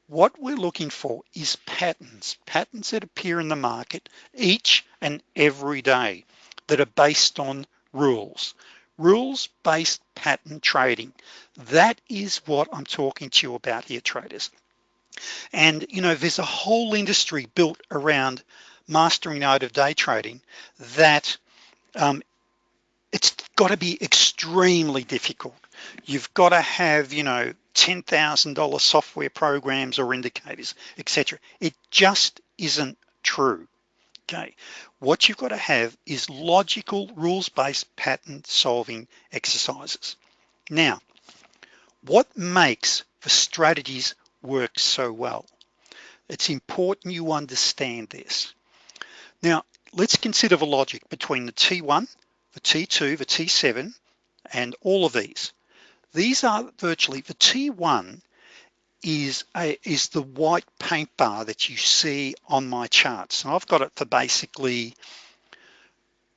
What we're looking for is patterns patterns that appear in the market each and every day that are based on rules. Rules based pattern trading. That is what I'm talking to you about here traders and you know there's a whole industry built around mastering out of day trading that um, it's got to be extremely difficult. You've got to have you know $10,000 software programs or indicators etc it just isn't true okay? What you've got to have is logical rules-based pattern solving exercises. Now what makes the strategies work so well. It's important you understand this. Now let's consider the logic between the T1 the T2 the T7 and all of these. These are virtually the T1 is a is the white paint bar that you see on my charts. And I've got it for basically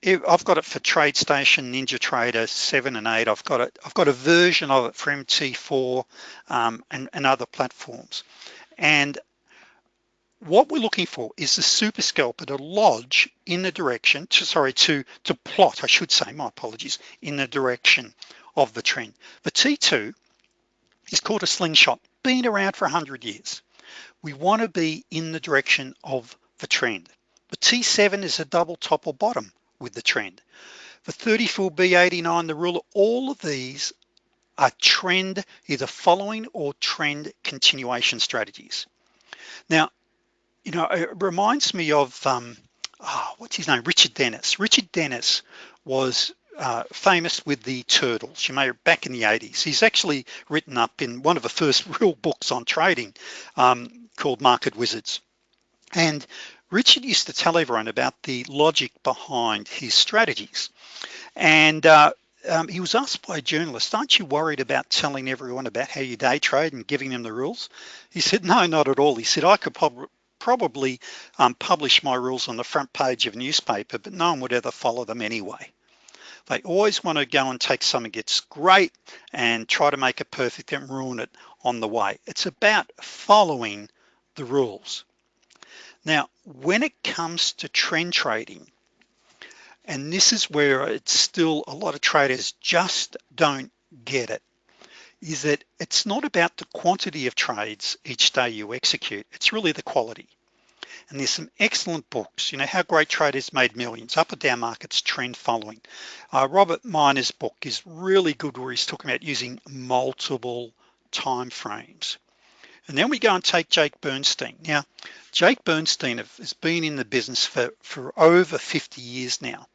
I've got it for TradeStation Ninja Trader 7 and 8 I've got it I've got a version of it for MT4 um, and, and other platforms. And what we're looking for is the super scalper to lodge in the direction to sorry to to plot I should say my apologies in the direction of the trend. The T2 is called a slingshot been around for 100 years. We want to be in the direction of the trend. The T7 is a double top or bottom with the trend. The 34b89 the ruler all of these are trend either following or trend continuation strategies. Now you know it reminds me of um oh, what's his name? Richard Dennis. Richard Dennis was uh, famous with the turtles you may back in the 80s he's actually written up in one of the first <laughs> real books on trading um, called market wizards. And Richard used to tell everyone about the logic behind his strategies. And uh, um, he was asked by a journalist aren't you worried about telling everyone about how you day trade and giving them the rules? He said no not at all. He said I could probably probably um, publish my rules on the front page of a newspaper but no one would ever follow them anyway. They always want to go and take something that's great and try to make it perfect and ruin it on the way. It's about following the rules now when it comes to trend trading and this is where it's still a lot of traders just don't get it is that it's not about the quantity of trades each day you execute it's really the quality. And there's some excellent books. You know how great traders made millions up or down markets trend following. Uh, Robert Miner's book is really good where he's talking about using multiple time frames and then we go and take Jake Bernstein. Now Jake Bernstein has been in the business for for over 50 years now.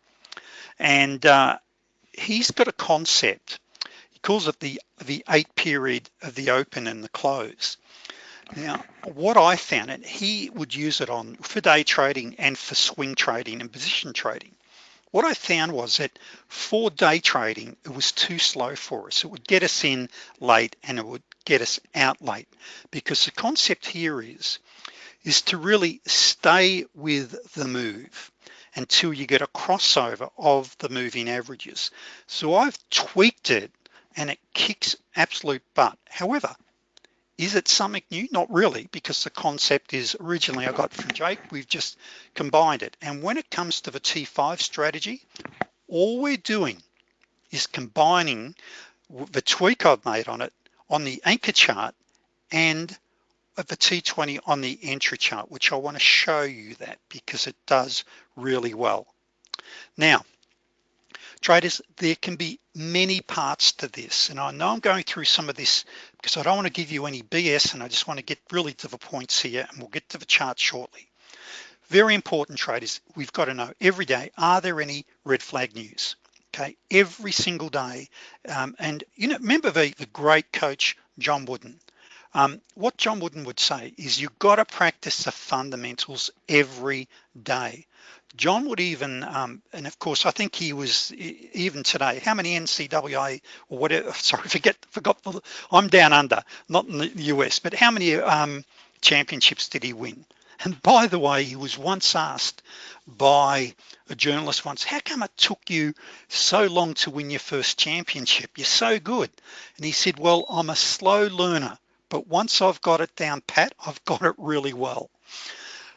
And uh, he's got a concept. He calls it the the eight period of the open and the close. Now what I found and he would use it on for day trading and for swing trading and position trading. What I found was that for day trading it was too slow for us. It would get us in late and it would get us out late. Because the concept here is is to really stay with the move until you get a crossover of the moving averages. So I've tweaked it and it kicks absolute butt. However is it something new? Not really because the concept is originally I got from Jake. We've just combined it. And when it comes to the T5 strategy all we're doing is combining the tweak I've made on it on the anchor chart and of the T20 on the entry chart which I want to show you that because it does really well. Now traders there can be many parts to this and I know I'm going through some of this because I don't want to give you any BS and I just want to get really to the points here and we'll get to the chart shortly. Very important traders we've got to know every day are there any red flag news okay every single day. Um, and you know remember the, the great coach John Wooden? Um, what John Wooden would say is you got to practice the fundamentals every day. John would even um, and of course I think he was even today how many NCAA or whatever <laughs> sorry forget forgot I'm down under not in the US but how many um, championships did he win and by the way he was once asked by a journalist once how come it took you so long to win your first championship? You're so good. And he said well I'm a slow learner but once I've got it down pat I've got it really well.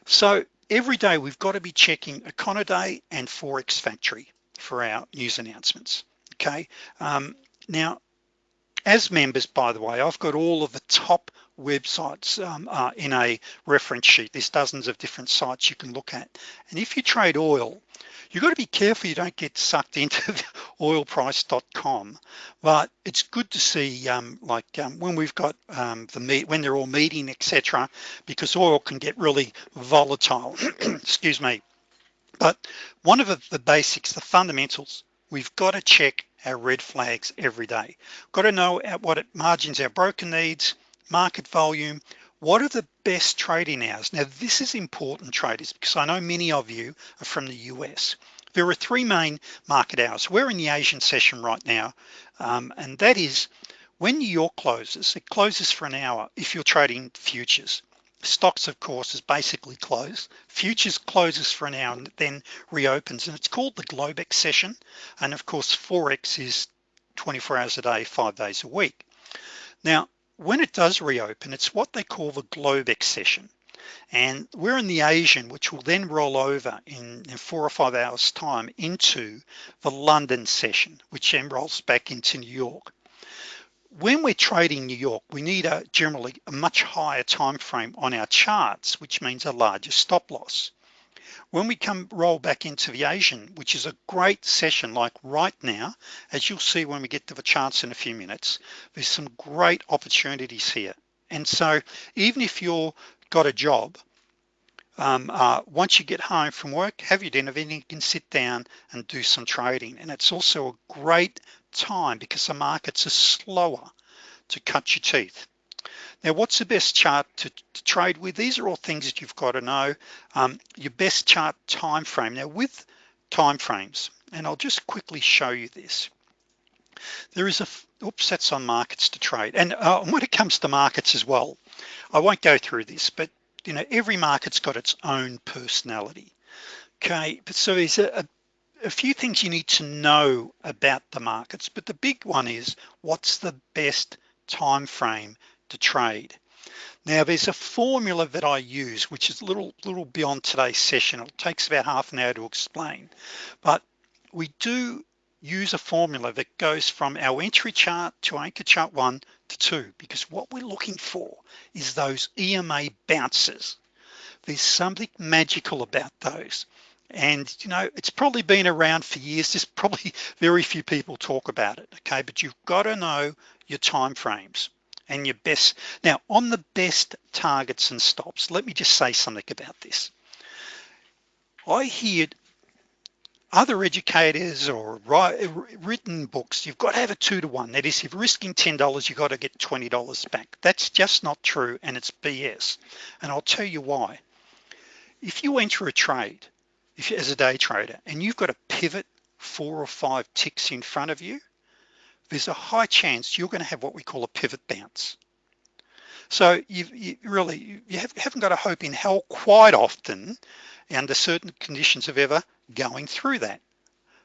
So every day we've got to be checking Econoday and Forex Factory for our news announcements okay? Um, now as members by the way I've got all of the top websites um, uh, in a reference sheet. There's dozens of different sites you can look at. And if you trade oil you've got to be careful you don't get sucked <laughs> into oilprice.com but it's good to see um, like um, when we've got um, the meet when they're all meeting etc because oil can get really volatile. <clears throat> Excuse me. But one of the, the basics the fundamentals we've got to check our red flags every day. Got to know at what it margins our broker needs market volume what are the best trading hours? Now this is important traders because I know many of you are from the US there are three main market hours. We're in the Asian session right now um, and that is when New York closes it closes for an hour if you're trading futures. Stocks of course is basically closed. Futures closes for an hour and then reopens and it's called the Globex session and of course Forex is 24 hours a day five days a week. Now when it does reopen it's what they call the Globex session and we're in the Asian which will then roll over in, in, four or five hours time into the London session which then rolls back into New York. When we're trading New York we need a generally a much higher time frame on our charts which means a larger stop loss when we come roll back into the Asian which is a great session like right now as you'll see when we get to the charts in a few minutes there's some great opportunities here. And so even if you're got a job um, uh, once you get home from work have your dinner then you can sit down and do some trading. And it's also a great time because the markets are slower to cut your teeth now what's the best chart to, to trade with? These are all things that you've got to know um, your best chart time frame now with time frames and I'll just quickly show you this there is a oops that's on markets to trade. And uh, <laughs> when it comes to markets as well I won't go through this but you know every market's got its own personality. Okay but so there's a, a a few things you need to know about the markets but the big one is what's the best time frame to trade. Now there's a formula that I use which is a little little beyond today's session. It takes about half an hour to explain. But we do use a formula that goes from our entry chart to anchor chart one to two because what we're looking for is those EMA bounces. There's something magical about those. And you know it's probably been around for years. There's probably <laughs> very few people talk about it okay? But you've got to know your time frames and your best. Now on the best targets and stops let me just say something about this. I hear other educators or write, written books you've got to have a two to one. That is if you're risking $10 you've got to get $20 back. That's just not true and it's BS and I'll tell you why. If you enter a trade if as a day trader and you've got a pivot four or five ticks in front of you there's a high chance you're going to have what we call a pivot bounce So you've, you really, you have, haven't got a hope in hell quite often under certain conditions of ever going through that.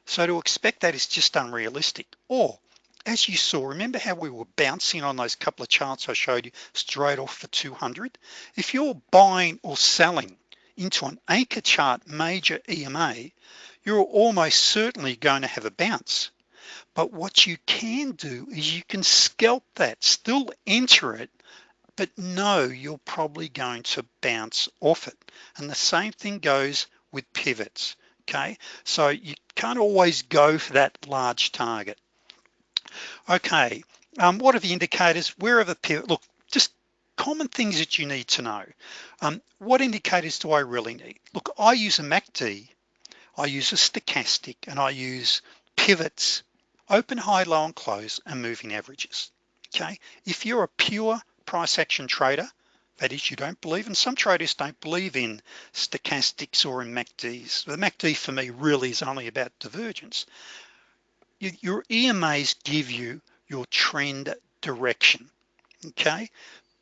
So to expect that is just unrealistic. Or as you saw, remember how we were bouncing on those couple of charts I showed you straight off for 200? If you're buying or selling into an anchor chart major EMA, you're almost certainly going to have a bounce. But what you can do is you can scalp that, still enter it, but know you're probably going to bounce off it. And the same thing goes with pivots, okay? So you can't always go for that large target. Okay, um, what are the indicators? Where are the pivot? Look, just common things that you need to know. Um, what indicators do I really need? Look, I use a MACD, I use a stochastic, and I use pivots, open, high, low, and close, and moving averages. Okay, if you're a pure price action trader, that is, you don't believe, and some traders don't believe in stochastics or in MACDs. The MACD for me really is only about divergence. Your EMAs give you your trend direction. Okay?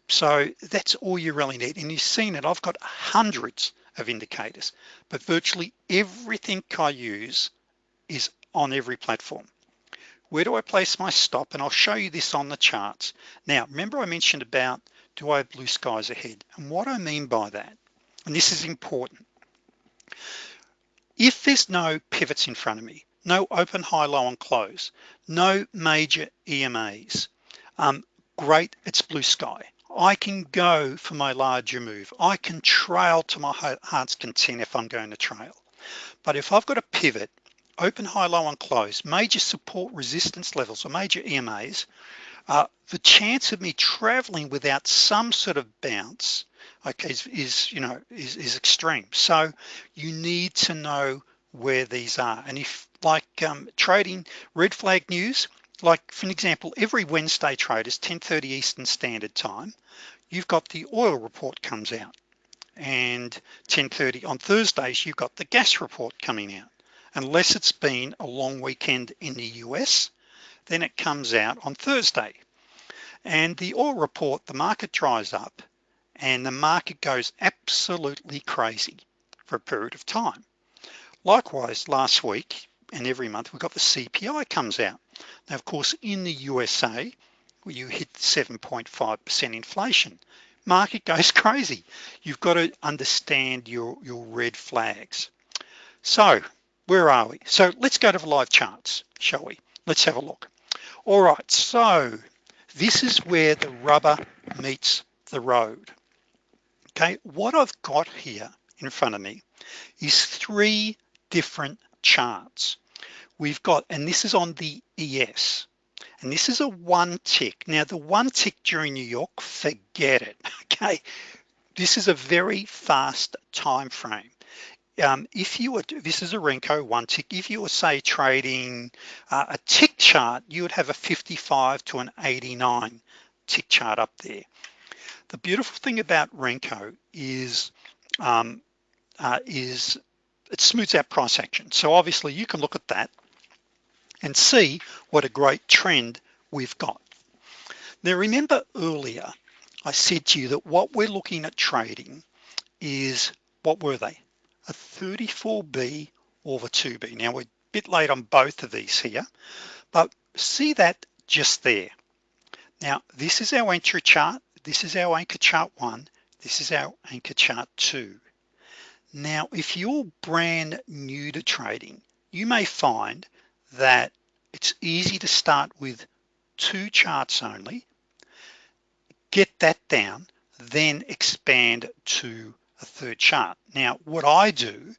So that's all you really need. And you've seen it. I've got hundreds of indicators but virtually everything I use is on every platform where do I place my stop? And I'll show you this on the charts. Now remember I mentioned about do I have blue skies ahead? And what I mean by that and this is important if there's no pivots in front of me no open high low and close no major EMAs um, great it's blue sky. I can go for my larger move. I can trail to my heart's content if I'm going to trail. But if I've got a pivot open high low and close major support resistance levels or major EMAs uh, the chance of me traveling without some sort of bounce okay is, is you know is, is extreme. So you need to know where these are. And if like um, trading red flag news like for an example every Wednesday traders 1030 Eastern Standard Time you've got the oil report comes out. And 1030 on Thursdays you've got the gas report coming out unless it's been a long weekend in the US then it comes out on Thursday. And the oil report the market dries up and the market goes absolutely crazy for a period of time. Likewise last week and every month we've got the CPI comes out. Now of course in the USA where you hit 7.5% inflation market <laughs> goes crazy. You've got to understand your your red flags. So where are we? So let's go to the live charts shall we? Let's have a look. All right so this is where the rubber meets the road. Okay what I've got here in front of me is three different charts. We've got and this is on the ES and this is a one tick. Now the one tick during New York forget it <laughs> okay? This is a very fast time frame um, if you were this is a Renko one tick. If you were say trading uh, a tick chart you would have a 55 to an 89 tick chart up there. The beautiful thing about Renko is um, uh, is it smooths out price action. So obviously you can look at that and see what a great trend we've got. Now remember earlier I said to you that what we're looking at trading is what were they a 34b or the 2b now we're a bit late on both of these here but see that just there. Now this is our entry chart. This is our anchor chart one. This is our anchor chart two. Now if you're brand new to trading you may find that it's easy to start with two charts only get that down then expand to a third chart. Now what I do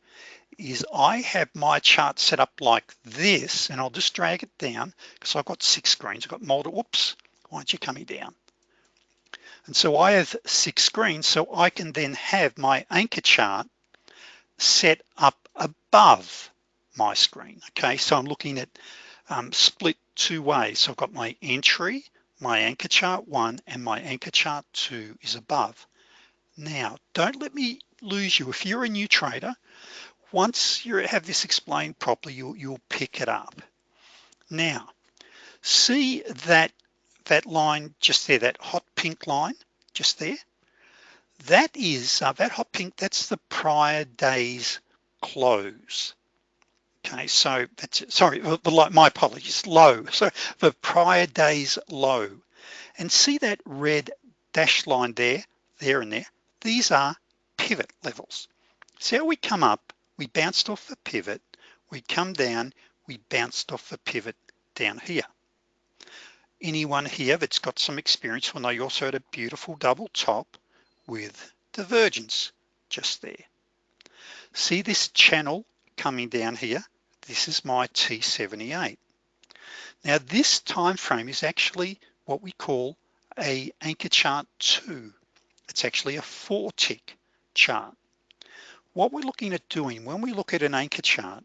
is I have my chart set up like this and I'll just drag it down because I've got six screens. I've got multiple whoops why aren't you coming down? And so I have six screens so I can then have my anchor chart set up above my screen okay? So I'm looking at um, split two ways. So I've got my entry my anchor chart one and my anchor chart two is above now don't let me lose you. If you're a new trader once you have this explained properly you'll, you'll pick it up. Now see that that line just there that hot pink line just there? That is uh, that hot pink that's the prior day's close. Okay so that's sorry my apologies low. <laughs> So the prior day's low. And see that red dashed line there there and there these are pivot levels. See how we come up we bounced off the pivot we come down we bounced off the pivot down here. Anyone here that's got some experience will know you also had a beautiful double top with divergence just there. See this channel coming down here? This is my T78 now this time frame is actually what we call a anchor chart 2 it's actually a four tick chart. What we're looking at doing when we look at an anchor chart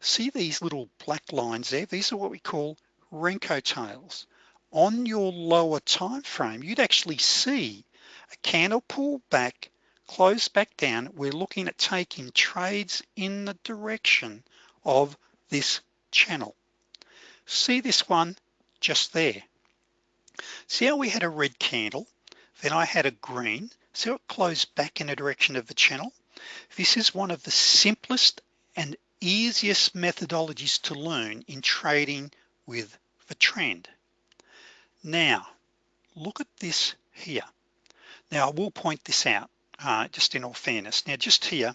see these little black lines there? These are what we call Renko tails. On your lower time frame you'd actually see a candle pull back close back down. We're looking at taking trades in the direction of this channel. See this one just there? See how we had a red candle then I had a green. So it closed back in the direction of the channel? This is one of the simplest and easiest methodologies to learn in trading with the trend. Now look at this here. Now I will point this out uh, just in all fairness. Now just here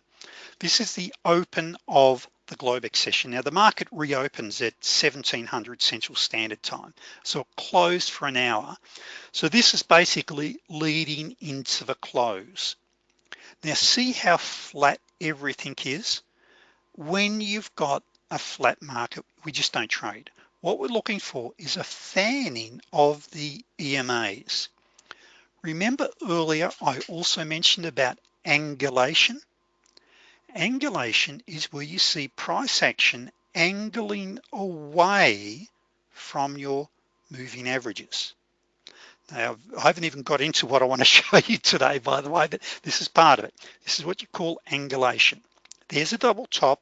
this is the open of the Globex session now the market reopens at 1700 Central Standard Time so closed for an hour. So this is basically leading into the close. Now see how flat everything is? When you've got a flat market we just don't trade. What we're looking for is a fanning of the EMAs remember earlier I also mentioned about angulation angulation is where you see price action angling away from your moving averages. Now I haven't even got into what I want to <laughs> show you today by the way but this is part of it. This is what you call angulation. There's a double top.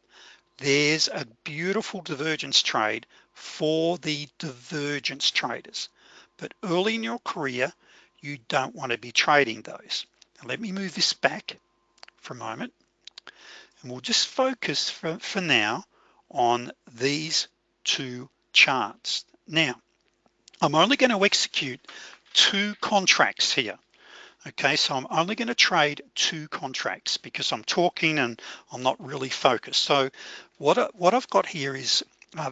There's a beautiful divergence trade for the divergence traders. But early in your career you don't want to be trading those. Now let me move this back for a moment and we'll just focus for, for now on these two charts. Now I'm only going to execute two contracts here okay? So I'm only going to trade two contracts because I'm talking and I'm not really focused. So what, what I've got here is uh,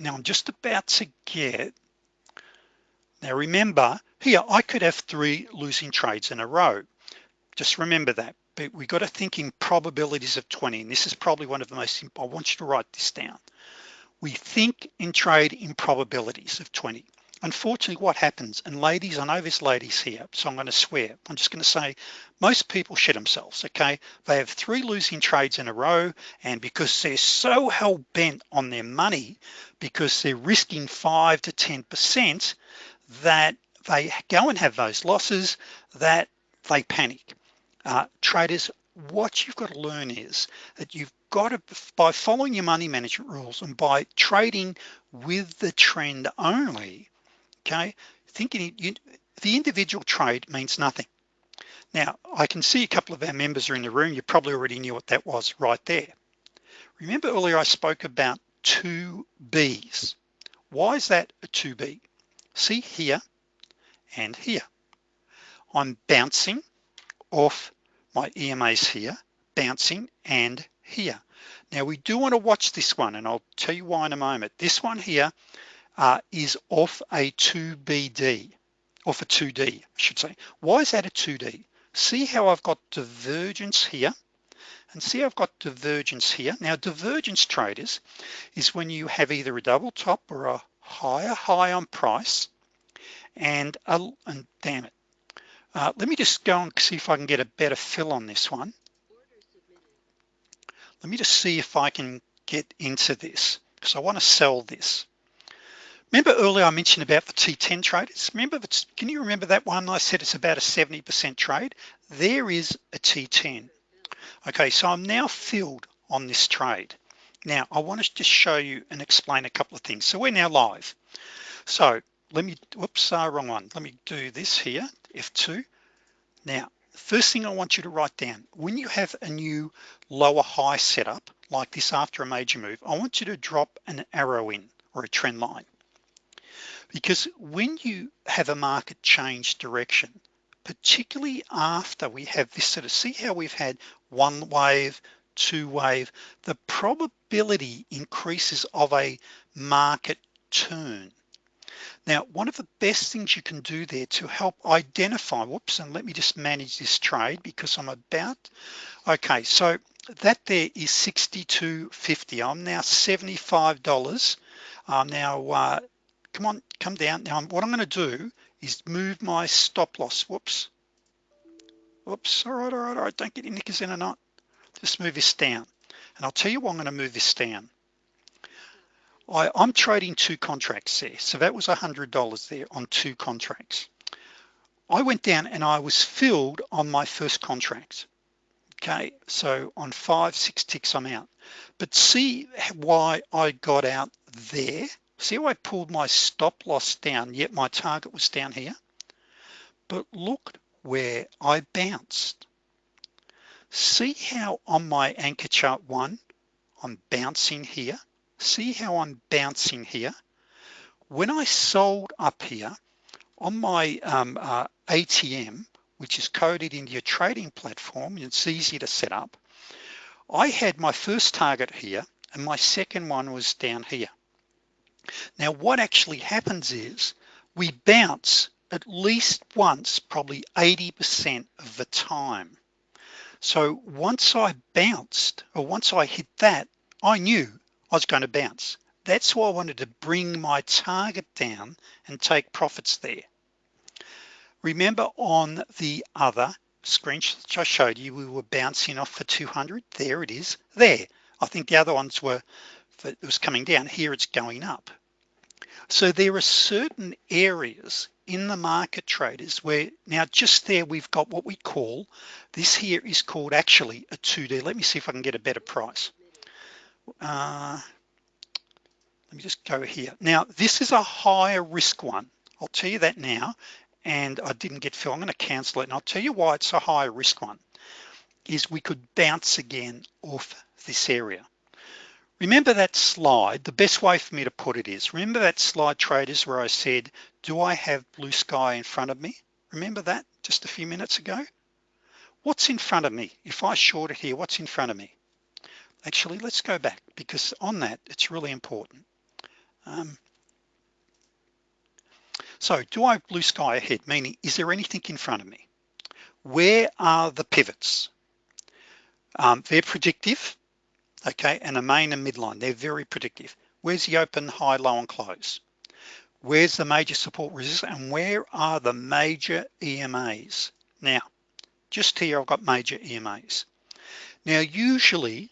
now I'm just about to get now remember here I could have three losing trades in a row. Just remember that but we got to think in probabilities of 20 and this is probably one of the most I want you to write this down. We think in trade in probabilities of 20 unfortunately what happens and ladies I know there's ladies here so I'm going to swear. I'm just going to say most people shit themselves okay? They have three losing trades in a row and because they're so hell-bent on their money because they're risking five to ten percent that they go and have those losses that they panic uh, traders what you've got to learn is that you've got to by following your money management rules and by trading with the trend only okay thinking you, the individual trade means nothing. Now I can see a couple of our members are in the room. You probably already knew what that was right there. Remember earlier I spoke about two B's. Why is that a 2B see here and here. I'm bouncing off my EMAs here bouncing and here. Now we do want to watch this one and I'll tell you why in a moment. This one here uh, is off a 2BD off a 2D I should say. Why is that a 2D see how I've got divergence here and see I've got divergence here. Now divergence traders is when you have either a double top or a higher high on price and a, and damn it uh, let me just go and see if I can get a better fill on this one. Let me just see if I can get into this because I want to sell this. Remember earlier I mentioned about the T10 traders? Remember can you remember that one? I said it's about a 70% trade. There is a T10 okay so I'm now filled on this trade. Now I want to just show you and explain a couple of things. So we're now live. So let me whoops uh, wrong one. Let me do this here F2 now first thing I want you to write down when you have a new lower high setup like this after a major move I want you to drop an arrow in or a trend line. Because when you have a market change direction particularly after we have this sort of see how we've had one wave two wave the probability increases of a market turn now one of the best things you can do there to help identify whoops and let me just manage this trade because I'm about okay so that there is 62.50 I'm now $75 I'm now uh, come on come down. Now what I'm going to do is move my stop loss whoops. Whoops all right all right all right don't get your knickers in a knot just move this down. And I'll tell you why I'm going to move this down I, I'm trading two contracts there. So that was a hundred dollars there on two contracts. I went down and I was filled on my first contract. Okay so on five six ticks I'm out. But see why I got out there? See how I pulled my stop loss down yet my target was down here? But look where I bounced. See how on my anchor chart one I'm bouncing here see how I'm bouncing here? When I sold up here on my um, uh, ATM which is coded into your trading platform it's easy to set up I had my first target here and my second one was down here. Now what actually happens is we bounce at least once probably 80% of the time. So once I bounced or once I hit that I knew I was going to bounce. That's why I wanted to bring my target down and take profits there. Remember on the other screenshot I showed you we were bouncing off for 200 there it is. There. I think the other ones were it was coming down here it's going up. So there are certain areas in the market traders where now just there we've got what we call this here is called actually a 2d let me see if I can get a better price uh, let me just go here. Now this is a higher risk one. I'll tell you that now and I didn't get fill I'm going to cancel it and I'll tell you why it's a higher risk one is we could bounce again off this area. Remember that slide? The best way for me to put it is remember that slide traders where I said do I have blue sky in front of me? Remember that just a few minutes ago? What's in front of me? If I short it here what's in front of me actually let's go back because on that it's really important. Um, so do I blue sky ahead? Meaning is there anything in front of me? Where are the pivots? Um, they're predictive okay and a main and midline. They're very predictive. Where's the open high low and close? Where's the major support resistance and where are the major EMAs now just here I've got major EMAs now usually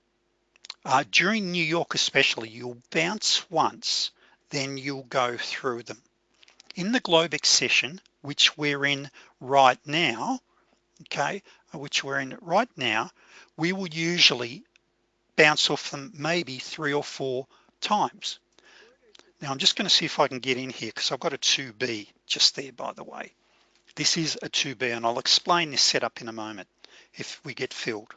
uh, during New York especially you'll bounce once then you'll go through them. In the Globex session which we're in right now okay which we're in right now we will usually bounce off them maybe three or four times. Now I'm just going to see if I can get in here because I've got a 2b just there by the way. This is a 2b and I'll explain this setup in a moment if we get filled.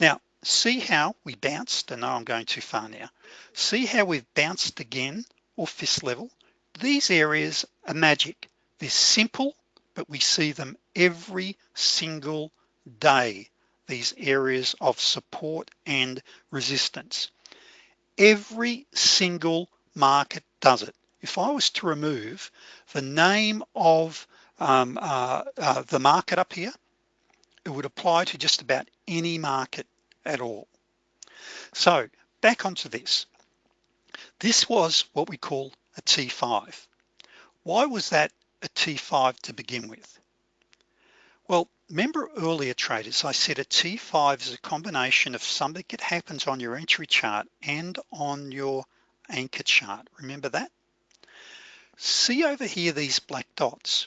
Now see how we bounced and now I'm going too far now. See how we've bounced again off this level? These areas are magic. They're simple but we see them every single day these areas of support and resistance. Every single market does it. If I was to remove the name of um, uh, uh, the market up here it would apply to just about any market at all. So back onto this. This was what we call a T5 why was that a T5 to begin with? Well remember earlier traders I said a T5 is a combination of something that happens on your entry chart and on your anchor chart. Remember that? See over here these black dots.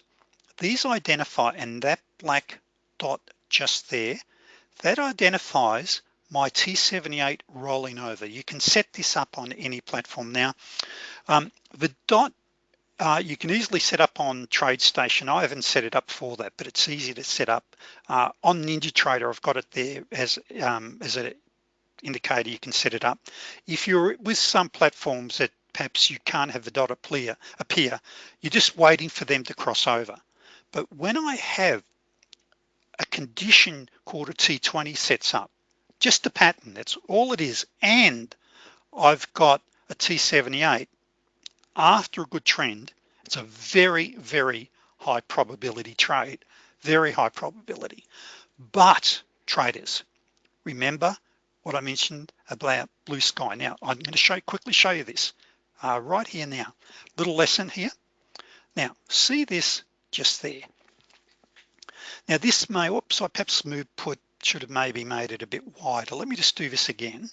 These identify and that black dot just there that identifies my T78 rolling over. You can set this up on any platform. Now um, the dot uh, you can easily set up on TradeStation. I haven't set it up for that but it's easy to set up. Uh, on NinjaTrader I've got it there as um, as an indicator you can set it up. If you're with some platforms that perhaps you can't have the dot appear appear you're just waiting for them to cross over. But when I have a condition called a T20 sets up just a pattern. That's all it is. And I've got a T78 after a good trend. It's a very very high probability trade very high probability. But traders remember what I mentioned about blue sky. Now I'm going to show quickly show you this uh, right here now. Little lesson here. Now see this just there. Now this may oops I perhaps moved put should have maybe made it a bit wider. Let me just do this again.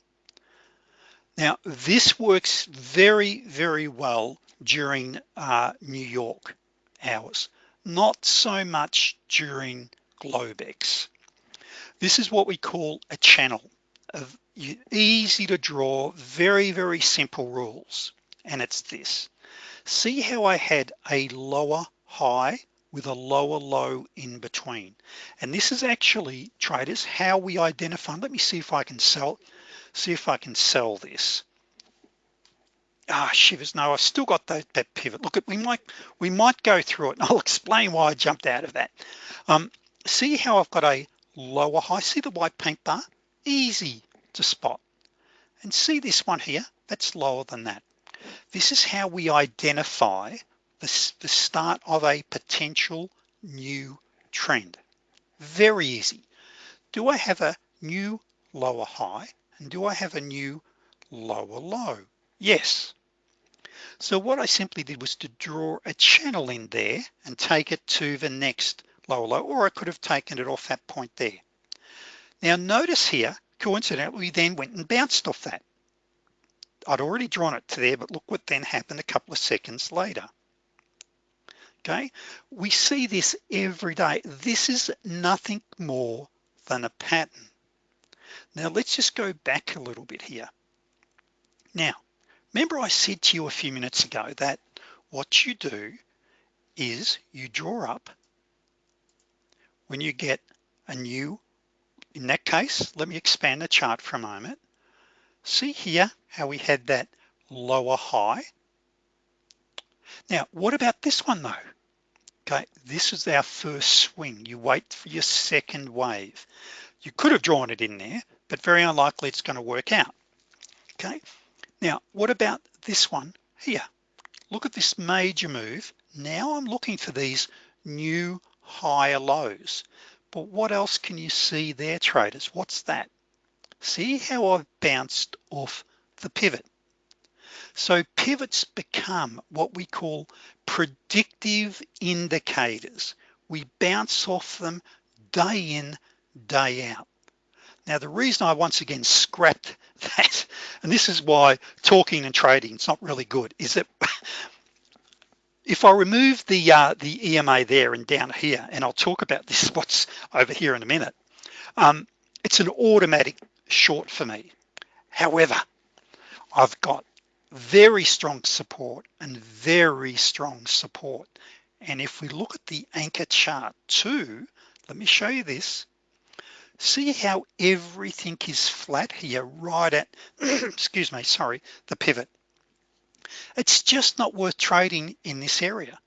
Now this works very very well during uh, New York hours not so much during Globex. This is what we call a channel of easy to draw very very simple rules and it's this. See how I had a lower high with a lower low in between. And this is actually traders how we identify let me see if I can sell see if I can sell this. Ah shivers. No I've still got that, that pivot. Look at we might we might go through it. And <laughs> I'll explain why I jumped out of that. Um, see how I've got a lower high? See the white paint bar? Easy to spot. And see this one here? That's lower than that. This is how we identify the, the start of a potential new trend. Very easy. Do I have a new lower high and do I have a new lower low? Yes. So what I simply did was to draw a channel in there and take it to the next lower low or I could have taken it off that point there. Now notice here coincidentally we then went and bounced off that. I'd already drawn it to there but look what then happened a couple of seconds later okay? We see this every day. This is nothing more than a pattern. Now let's just go back a little bit here. Now remember I said to you a few minutes ago that what you do is you draw up when you get a new in that case let me expand the chart for a moment. See here how we had that lower high? Now what about this one though okay this is our first swing. You wait for your second wave. You could have drawn it in there but very unlikely it's going to work out. Okay now what about this one here? Look at this major move. Now I'm looking for these new higher lows. But what else can you see there traders? What's that? See how I've bounced off the pivot so pivots become what we call predictive indicators. We bounce off them day in day out. Now the reason I once again scrapped <laughs> that and this is why talking and trading it's not really good is that <laughs> if I remove the uh, the EMA there and down here and I'll talk about this <laughs> what's over here in a minute um, it's an automatic short for me. However I've got very strong support and very strong support. And if we look at the anchor chart too let me show you this. See how everything is flat here right at <clears throat> excuse me sorry the pivot. It's just not worth trading in this area.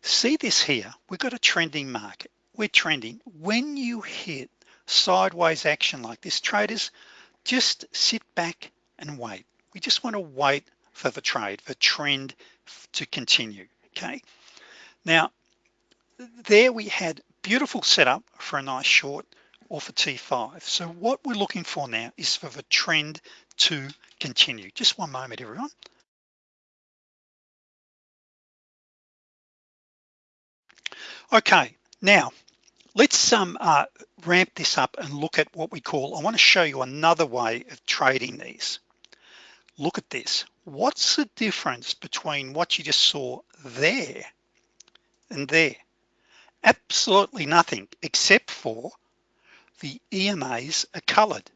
See this here? We've got a trending market. We're trending. When you hit sideways action like this traders just sit back and wait we just want to wait for the trade the trend to continue okay? Now there we had beautiful setup for a nice short or for T5 so what we're looking for now is for the trend to continue. Just one moment everyone. Okay now let's um, uh, ramp this up and look at what we call I want to show you another way of trading these look at this. What's the difference between what you just saw there and there? Absolutely nothing except for the EMAs are colored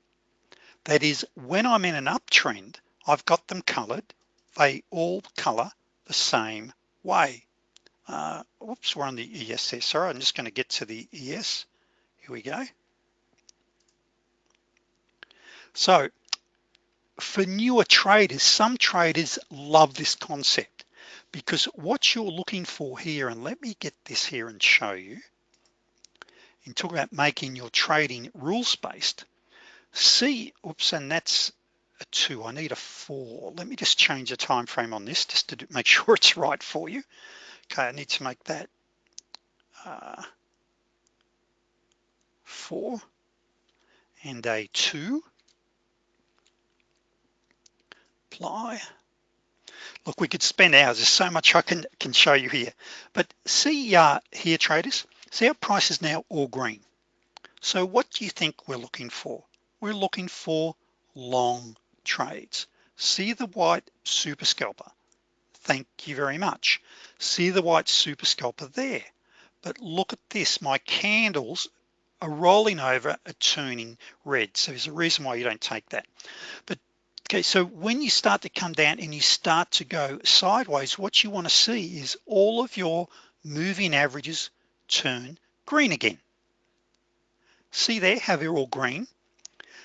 that is when I'm in an uptrend I've got them colored they all color the same way. Uh, whoops we're on the ES there sorry I'm just going to get to the ES here we go. So for newer traders some traders love this concept because what you're looking for here and let me get this here and show you and talk about making your trading rules based see oops and that's a two I need a four. Let me just change the time frame on this just to make <laughs> sure it's right for you. Okay I need to make that uh, four and a two apply. Look we could spend hours. There's so much I can can show you here. But see uh, here traders see our price is now all green. So what do you think we're looking for? We're looking for long trades. See the white super scalper. Thank you very much. See the white super scalper there. But look at this. My candles are rolling over are turning red. So there's a reason why you don't take that. But okay so when you start to come down and you start to go sideways what you want to see is all of your moving averages turn green again. See there how they're all green?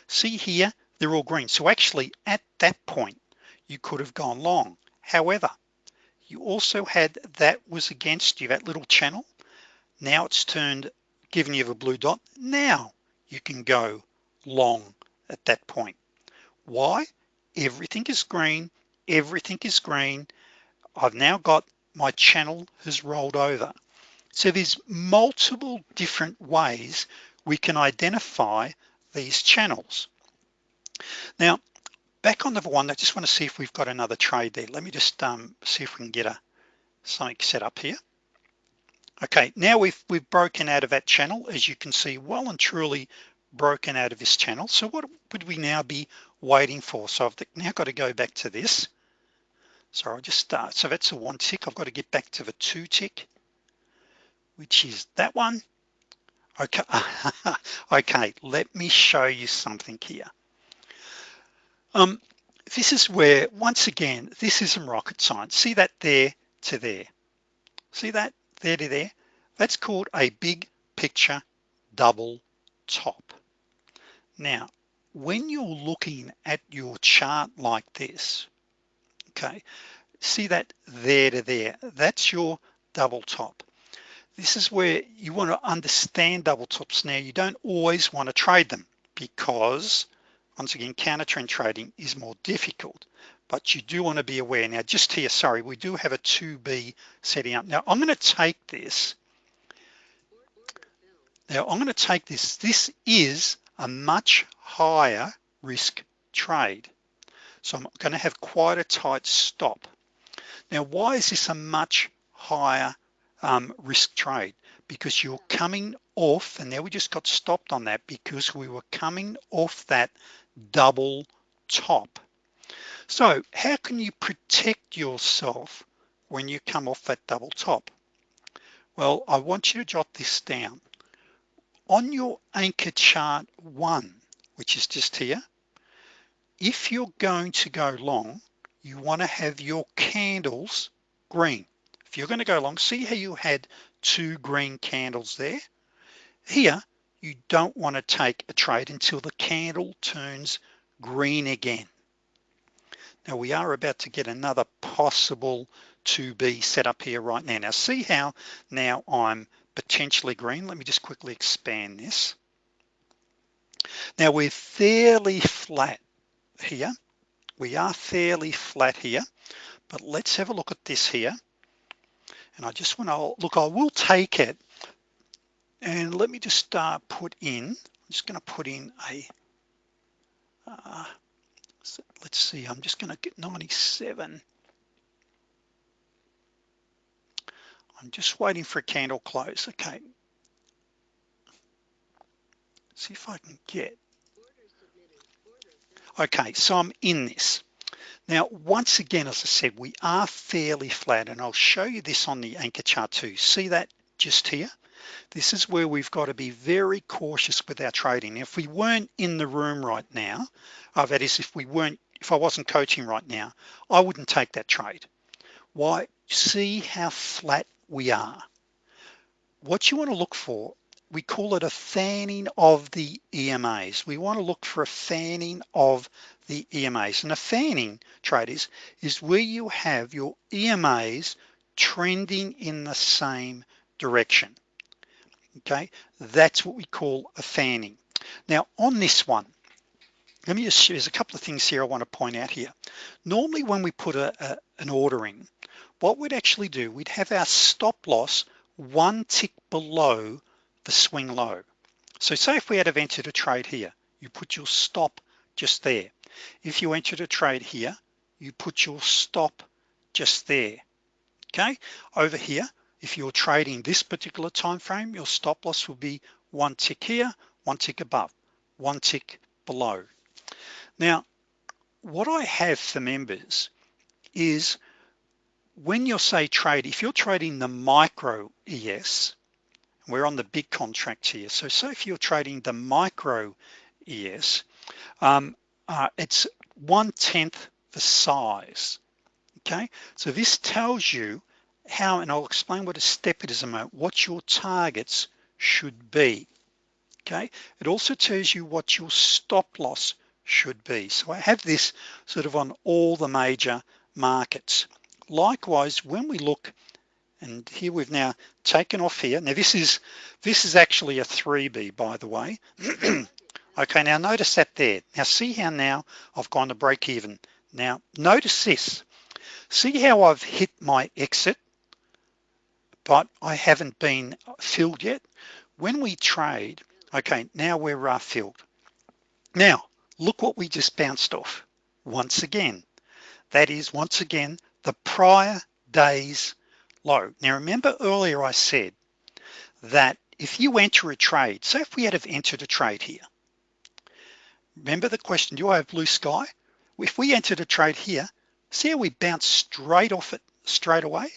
See here they're all green. So actually at that point you could have gone long. However you also had that was against you that little channel. Now it's turned giving you a blue dot now you can go long at that point. Why everything is green everything is green. I've now got my channel has rolled over. So there's multiple different ways we can identify these channels. Now back on the one I just want to see if we've got another trade there. Let me just um, see if we can get a something set up here. Okay now we've we've broken out of that channel as you can see well and truly broken out of this channel. So what would we now be waiting for. So I've now got to go back to this. So I'll just start. So that's a one tick. I've got to get back to the two tick which is that one. Okay. <laughs> Okay let me show you something here. Um this is where once again this isn't rocket science. See that there to there? See that? There to there? That's called a big picture double top. Now when you're looking at your chart like this okay see that there to there? That's your double top. This is where you want to understand double tops. Now you don't always want to trade them because once again counter trend trading is more difficult but you do want to be aware. Now just here sorry we do have a 2b setting up. Now I'm going to take this. Now I'm going to take this. This is a much higher risk trade. So I'm going to have quite a tight stop. Now why is this a much higher um, risk trade? Because you're coming off and now we just got stopped on that because we were coming off that double top. So how can you protect yourself when you come off that double top? Well I want you to jot this down on your anchor chart one which is just here if you're going to go long you want to have your candles green. If you're going to go long see how you had two green candles there? Here you don't want to take a trade until the candle turns green again. Now we are about to get another possible to be set up here right now. Now see how now I'm potentially green. Let me just quickly expand this. Now we're fairly flat here. We are fairly flat here but let's have a look at this here. And I just want to look I will take it and let me just uh, put in I'm just going to put in a uh, let's see I'm just going to get 97 I'm just waiting for a candle close okay. See if I can get. Okay so I'm in this. Now once again as I said we are fairly flat and I'll show you this on the anchor chart too. See that just here? This is where we've got to be very cautious with our trading. If we weren't in the room right now uh, that is if we weren't if I wasn't coaching right now I wouldn't take that trade. Why? See how flat we are. What you want to look for we call it a fanning of the EMAs we want to look for a fanning of the EMAs and a fanning traders is where you have your EMAs trending in the same direction. Okay? That's what we call a fanning. Now on this one let me just there's a couple of things here I want to point out here. Normally when we put a, a an order in what we'd actually do we'd have our stop loss one tick below the swing low. So say if we had have entered a trade here you put your stop just there. If you entered a trade here you put your stop just there okay? Over here if you're trading this particular time frame your stop loss will be one tick here one tick above one tick below. Now what I have for members is when you're say trade if you're trading the micro ES we're on the big contract here so say if you're trading the micro ES um, uh, it's one tenth the size okay? So this tells you how and I'll explain what a step it is a moment what your targets should be okay? It also tells you what your stop loss should be. So I have this sort of on all the major markets likewise when we look and here we've now taken off here. Now this is this is actually a 3b by the way. <clears throat> Okay now notice that there. Now see how now I've gone to break even. Now notice this. See how I've hit my exit but I haven't been filled yet? When we trade okay now we're uh, filled. Now look what we just bounced off once again. That is once again the prior days low. Now remember earlier I said that if you enter a trade so if we had have entered a trade here remember the question do I have blue sky? If we entered a trade here see how we bounce straight off it straight away?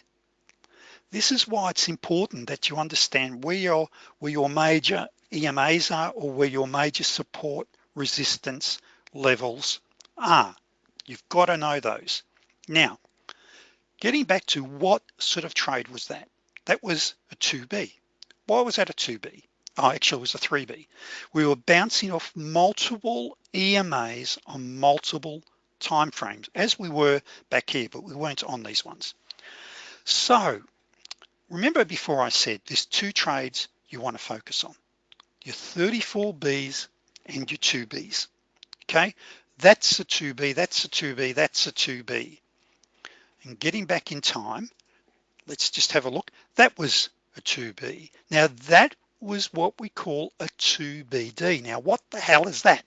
This is why it's important that you understand where your where your major EMAs are or where your major support resistance levels are. You've got to know those. Now getting back to what sort of trade was that? That was a 2b why was that a 2b oh actually it was a 3b we were bouncing off multiple EMAs on multiple timeframes as we were back here but we weren't on these ones. So remember before I said there's two trades you want to focus on your 34 B's and your 2B's okay? That's a 2B that's a 2B that's a 2B and getting back in time let's just have a look. That was a 2b now that was what we call a 2bd now what the hell is that?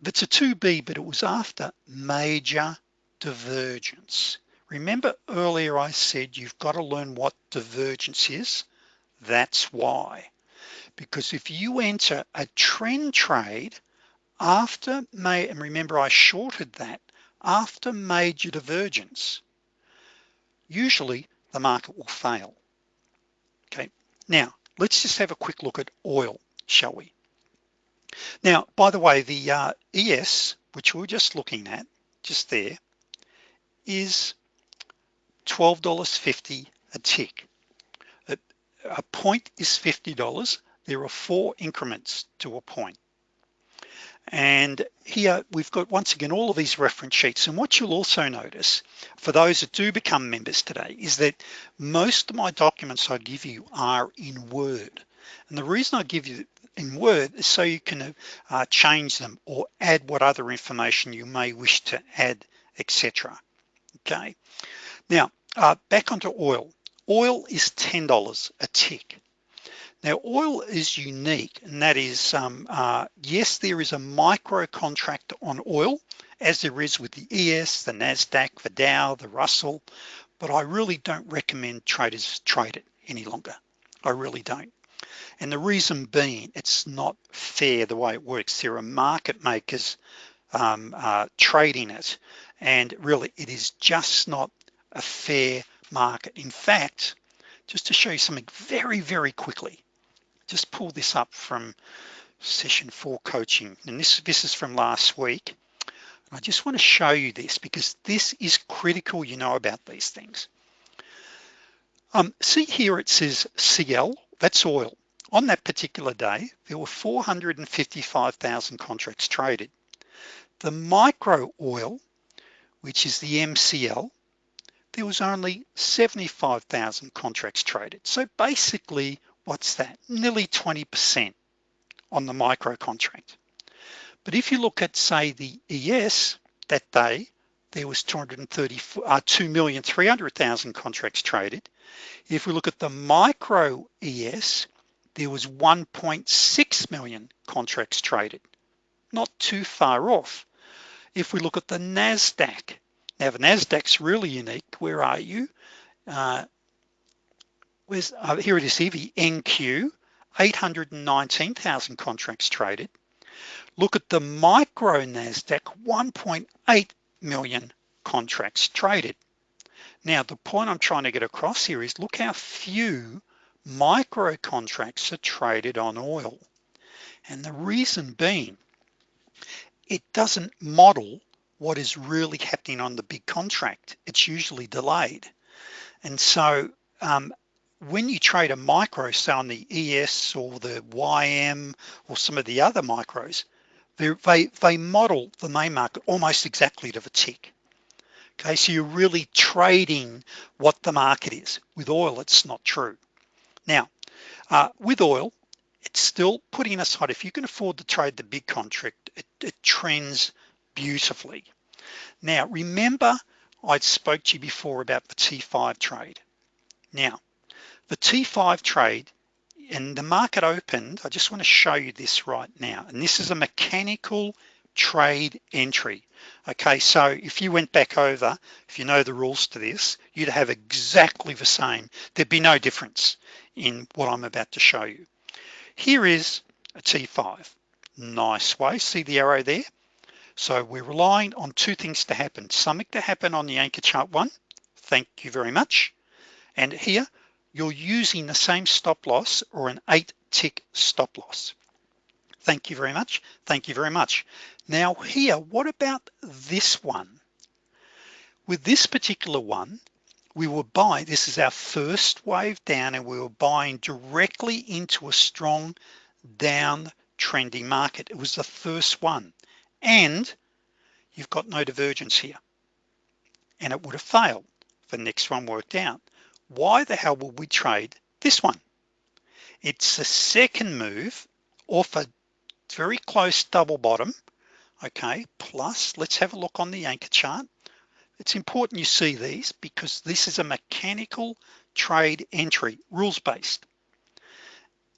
That's a 2b but it was after major divergence. Remember earlier I said you've got to learn what divergence is? That's why. Because if you enter a trend trade after May and remember I shorted that after major divergence usually the market will fail. Okay now let's just have a quick look at oil shall we? Now by the way the uh, ES which we are just looking at just there is $12.50 a tick. A, a point is $50 there are four increments to a point and here we've got once again all of these reference sheets. And what you'll also notice for those that do become members today is that most of my documents I give you are in Word. And the reason I give you in Word is so you can uh, change them or add what other information you may wish to add etc okay? Now uh, back onto oil. Oil is $10 a tick now oil is unique and that is um, uh, yes there is a micro contract on oil as there is with the ES the NASDAQ the Dow the Russell but I really don't recommend traders trade it any longer. I really don't. And the reason being it's not fair the way it works. There are market makers um, uh, trading it and really it is just not a fair market. In fact just to show you something very very quickly just pull this up from session four coaching. And this this is from last week. I just want to show you this because this is critical you know about these things. Um, see here it says CL that's oil. On that particular day there were 455,000 contracts traded. The micro oil which is the MCL there was only 75,000 contracts traded. So basically what's that nearly 20% on the micro contract but if you look at say the ES that day there was 230 uh, 2,300,000 contracts traded. If we look at the micro ES there was 1.6 million contracts traded. Not too far off. If we look at the NASDAQ now the NASDAQ's really unique. Where are you? Uh, where's uh, here it is here the NQ 819,000 contracts traded. Look at the micro NASDAQ 1.8 million contracts traded. Now the point I'm trying to get across here is look how few micro contracts are traded on oil. And the reason being it doesn't model what is really happening on the big contract. It's usually delayed. And so um, when you trade a micro say on the ES or the YM or some of the other micros they they model the main market almost exactly to the tick. Okay so you're really trading what the market is. With oil it's not true. Now uh, with oil it's still putting aside if you can afford to trade the big contract it, it trends beautifully. Now remember I spoke to you before about the T5 trade. Now the T5 trade and the market opened I just want to show you this right now and this is a mechanical trade entry. Okay so if you went back over if you know the rules to this you'd have exactly the same. There'd be no difference in what I'm about to show you. Here is a T5 nice way see the arrow there? So we're relying on two things to happen something to happen on the anchor chart one thank you very much and here you're using the same stop loss or an eight tick stop loss. Thank you very much. Thank you very much. Now here what about this one? With this particular one we were buying this is our first wave down and we were buying directly into a strong down trending market. It was the first one. And you've got no divergence here. And it would have failed the next one worked out why the hell will we trade this one? It's a second move off a very close double bottom okay plus let's have a look on the anchor chart. It's important you see these because this is a mechanical trade entry rules based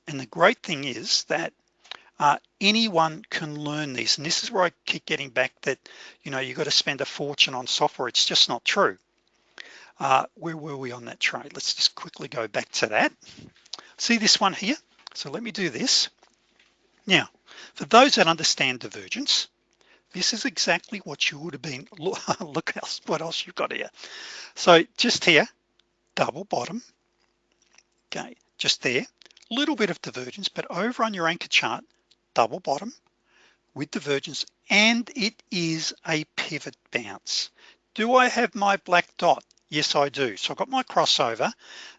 and the great thing is that uh, anyone can learn these. And this is where I keep getting back that you know you've got to spend a fortune on software. It's just not true uh, where were we on that trade let's just quickly go back to that. See this one here? So let me do this. Now for those that understand divergence this is exactly what you would have been <laughs> look else what else you've got here. So just here double bottom. Okay just there. Little bit of divergence but over on your anchor chart double bottom with divergence and it is a pivot bounce. Do I have my black dot yes I do. So I've got my crossover.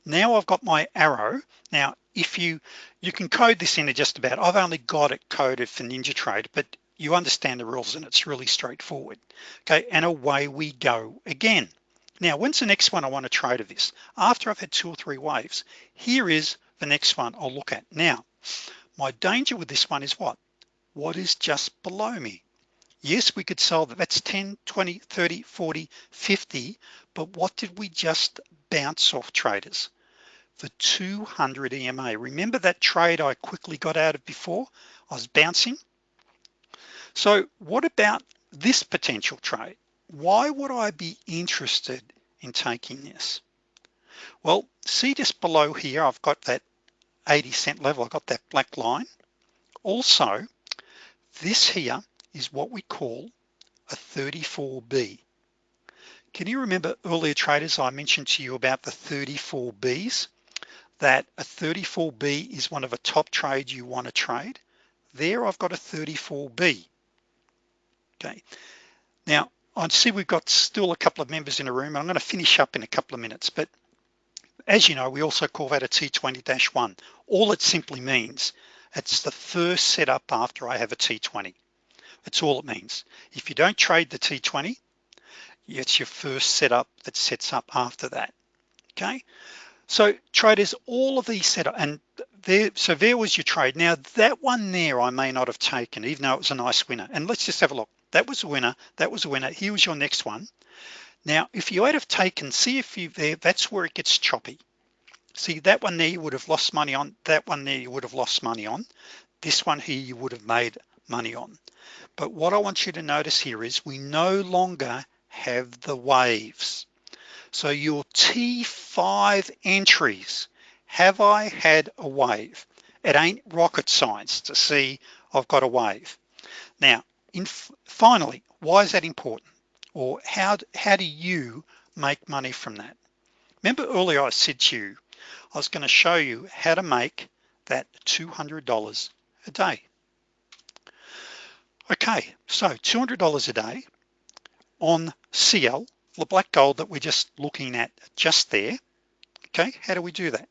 Now I've got my arrow. Now if you you can code this into just about I've only got it coded for NinjaTrade but you understand the rules and it's really straightforward. Okay and away we go again. Now when's the next one I want to trade of this? After I've had two or three waves here is the next one I'll look at. Now my danger with this one is what? What is just below me yes we could sell that that's 10 20 30 40 50 but what did we just bounce off traders? The 200 EMA remember that trade I quickly got out of before? I was bouncing. So what about this potential trade? Why would I be interested in taking this? Well see just below here I've got that 80 cent level. I've got that black line. Also this here is what we call a 34B can you remember earlier traders I mentioned to you about the 34Bs that a 34B is one of the top trades you want to trade. There I've got a 34B okay. Now I see we've got still a couple of members in the room. I'm going to finish up in a couple of minutes but as you know we also call that a T20-1 all it simply means it's the first setup after I have a T20 that's all it means. If you don't trade the T20 it's your first setup that sets up after that. Okay? So traders all of these setup and there so there was your trade. Now that one there I may not have taken even though it was a nice winner. And let's just have a look. That was a winner. That was a winner. Here was your next one. Now if you had have taken see if you there that's where it gets choppy. See that one there you would have lost money on that one there you would have lost money on. This one here you would have made money on but what I want you to notice here is we no longer have the waves. So your T5 entries have I had a wave? It ain't rocket science to see I've got a wave. Now in finally why is that important? Or how how do you make money from that? Remember earlier I said to you I was going to show you how to make that $200 a day okay so $200 a day on CL the black gold that we're just looking at just there. Okay how do we do that?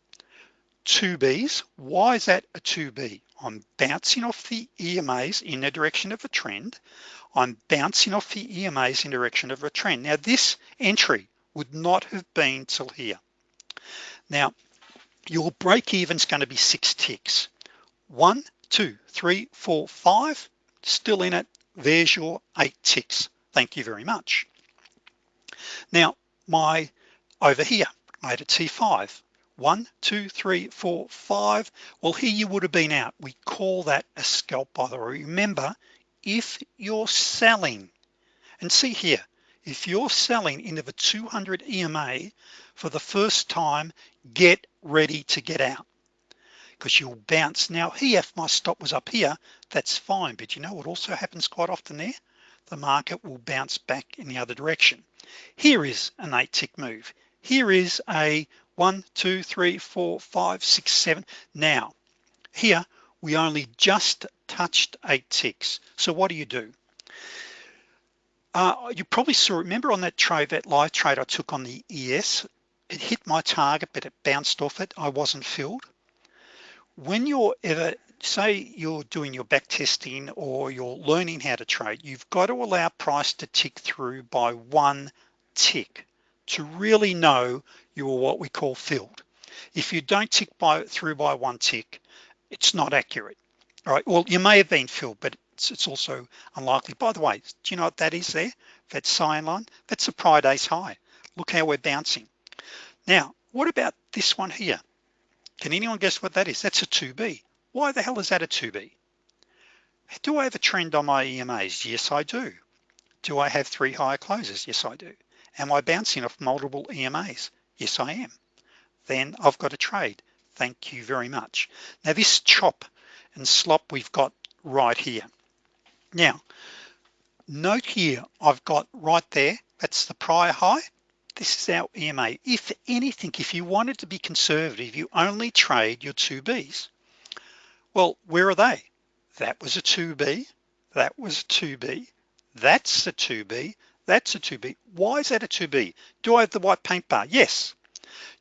two B's. Why is that a 2B I'm bouncing off the EMAs in the direction of a trend. I'm bouncing off the EMAs in the direction of a trend. Now this entry would not have been till here. Now your break even is going to be six ticks. One two three four five still in it. There's your eight ticks. Thank you very much. Now my over here I had a T5 one two three four five. Well here you would have been out. We call that a scalp by the way remember if you're selling and see here if you're selling into the 200 EMA for the first time get ready to get out because you'll bounce. Now here if my stop was up here that's fine but you know what also happens quite often there? The market will bounce back in the other direction. Here is an eight tick move. Here is a one two three four five six seven. Now here we only just touched eight ticks. So what do you do? Uh, you probably saw remember on that trade that live trade I took on the ES it hit my target but it bounced off it. I wasn't filled when you're ever say you're doing your back testing or you're learning how to trade you've got to allow price to tick through by one tick to really know you are what we call filled. If you don't tick by through by one tick it's not accurate. All right well you may have been filled but it's, it's also unlikely. By the way do you know what that is there? That cyan line? That's a prior day's high. Look how we're bouncing. Now what about this one here can anyone guess what that is? That's a 2b why the hell is that a 2b do I have a trend on my EMAs yes I do. Do I have three higher closes? Yes I do. Am I bouncing off multiple EMAs yes I am. Then I've got a trade. Thank you very much. Now this chop and slop we've got right here. Now note here I've got right there that's the prior high this is our EMA if anything if you wanted to be conservative you only trade your two B's. Well where are they? That was a 2b that was a 2b that's a 2b that's a 2b why is that a 2b do I have the white paint bar? Yes.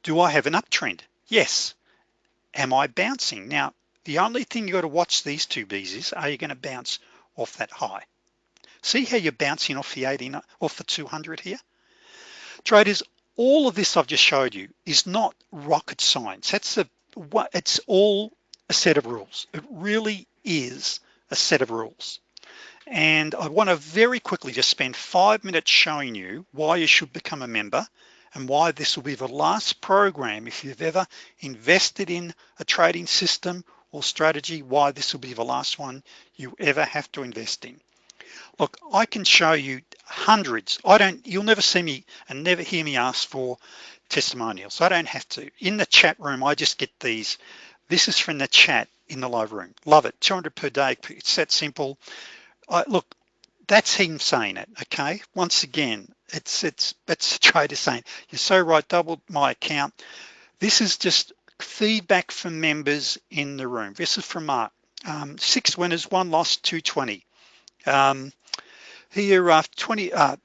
Do I have an uptrend? Yes. Am I bouncing? Now the only thing you got to watch these two B's is are you going to bounce off that high? See how you're bouncing off the 80 off the 200 here traders all of this I've just showed you is not rocket science. That's a what it's all a set of rules. It really is a set of rules. And I want to very quickly just spend five minutes showing you why you should become a member and why this will be the last program if you've ever invested in a trading system or strategy why this will be the last one you ever have to invest in. Look I can show you hundreds. I don't you'll never see me and never hear me ask for testimonials. I don't have to. In the chat room I just get these. This is from the chat in the live room. Love it. 200 per day. It's that simple. I, look that's him saying it okay? Once again it's it's it's a <laughs> trader saying you're so right doubled my account. This is just feedback from members in the room. This is from Mark. Um, six winners one loss 220 um, here after 20 uh,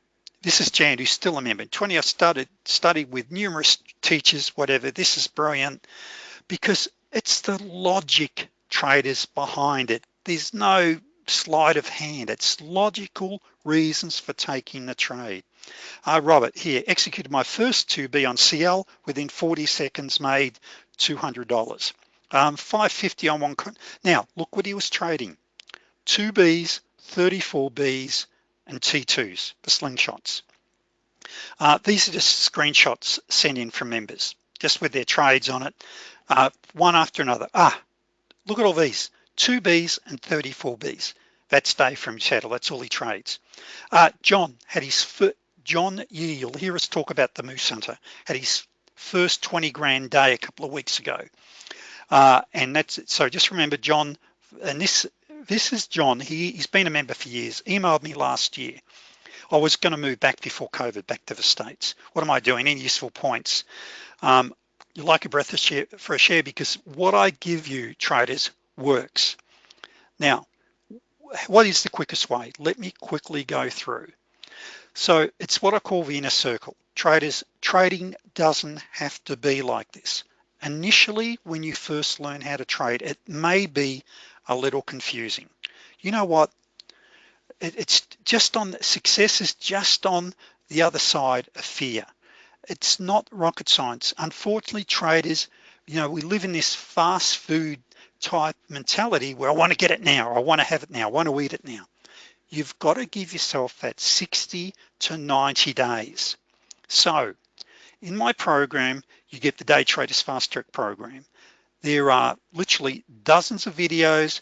this is Jan who's still a member 20 I've started studied with numerous teachers whatever this is brilliant because it's the logic traders behind it. There's no sleight of hand it's logical reasons for taking the trade. Uh, Robert here executed my first 2b on CL within 40 seconds made $200 um, 550 on one now look what he was trading. Two B's 34 B's and T2s the slingshots. Uh, these are just screenshots sent in from members just with their trades on it uh, one after another. Ah look at all these two B's and 34 B's. That's Dave from Seattle that's all he trades. Uh, John had his John Yee you'll hear us talk about the Moose Hunter had his first 20 grand day a couple of weeks ago. Uh, and that's it. so just remember John and this this is John. He, he's been a member for years. Emailed me last year. I was going to move back before COVID back to the States. What am I doing? Any useful points? Um, you like a breath of share for a share because what I give you traders works. Now what is the quickest way? Let me quickly go through. So it's what I call the inner circle. Traders trading doesn't have to be like this. Initially when you first learn how to trade it may be a little confusing. You know what? It, it's just on success is just on the other side of fear. It's not rocket science. Unfortunately traders you know we live in this fast food type mentality where I want to get it now I want to have it now I want to eat it now. You've got to give yourself that 60 to 90 days. So in my program you get the day traders fast track program there are literally dozens of videos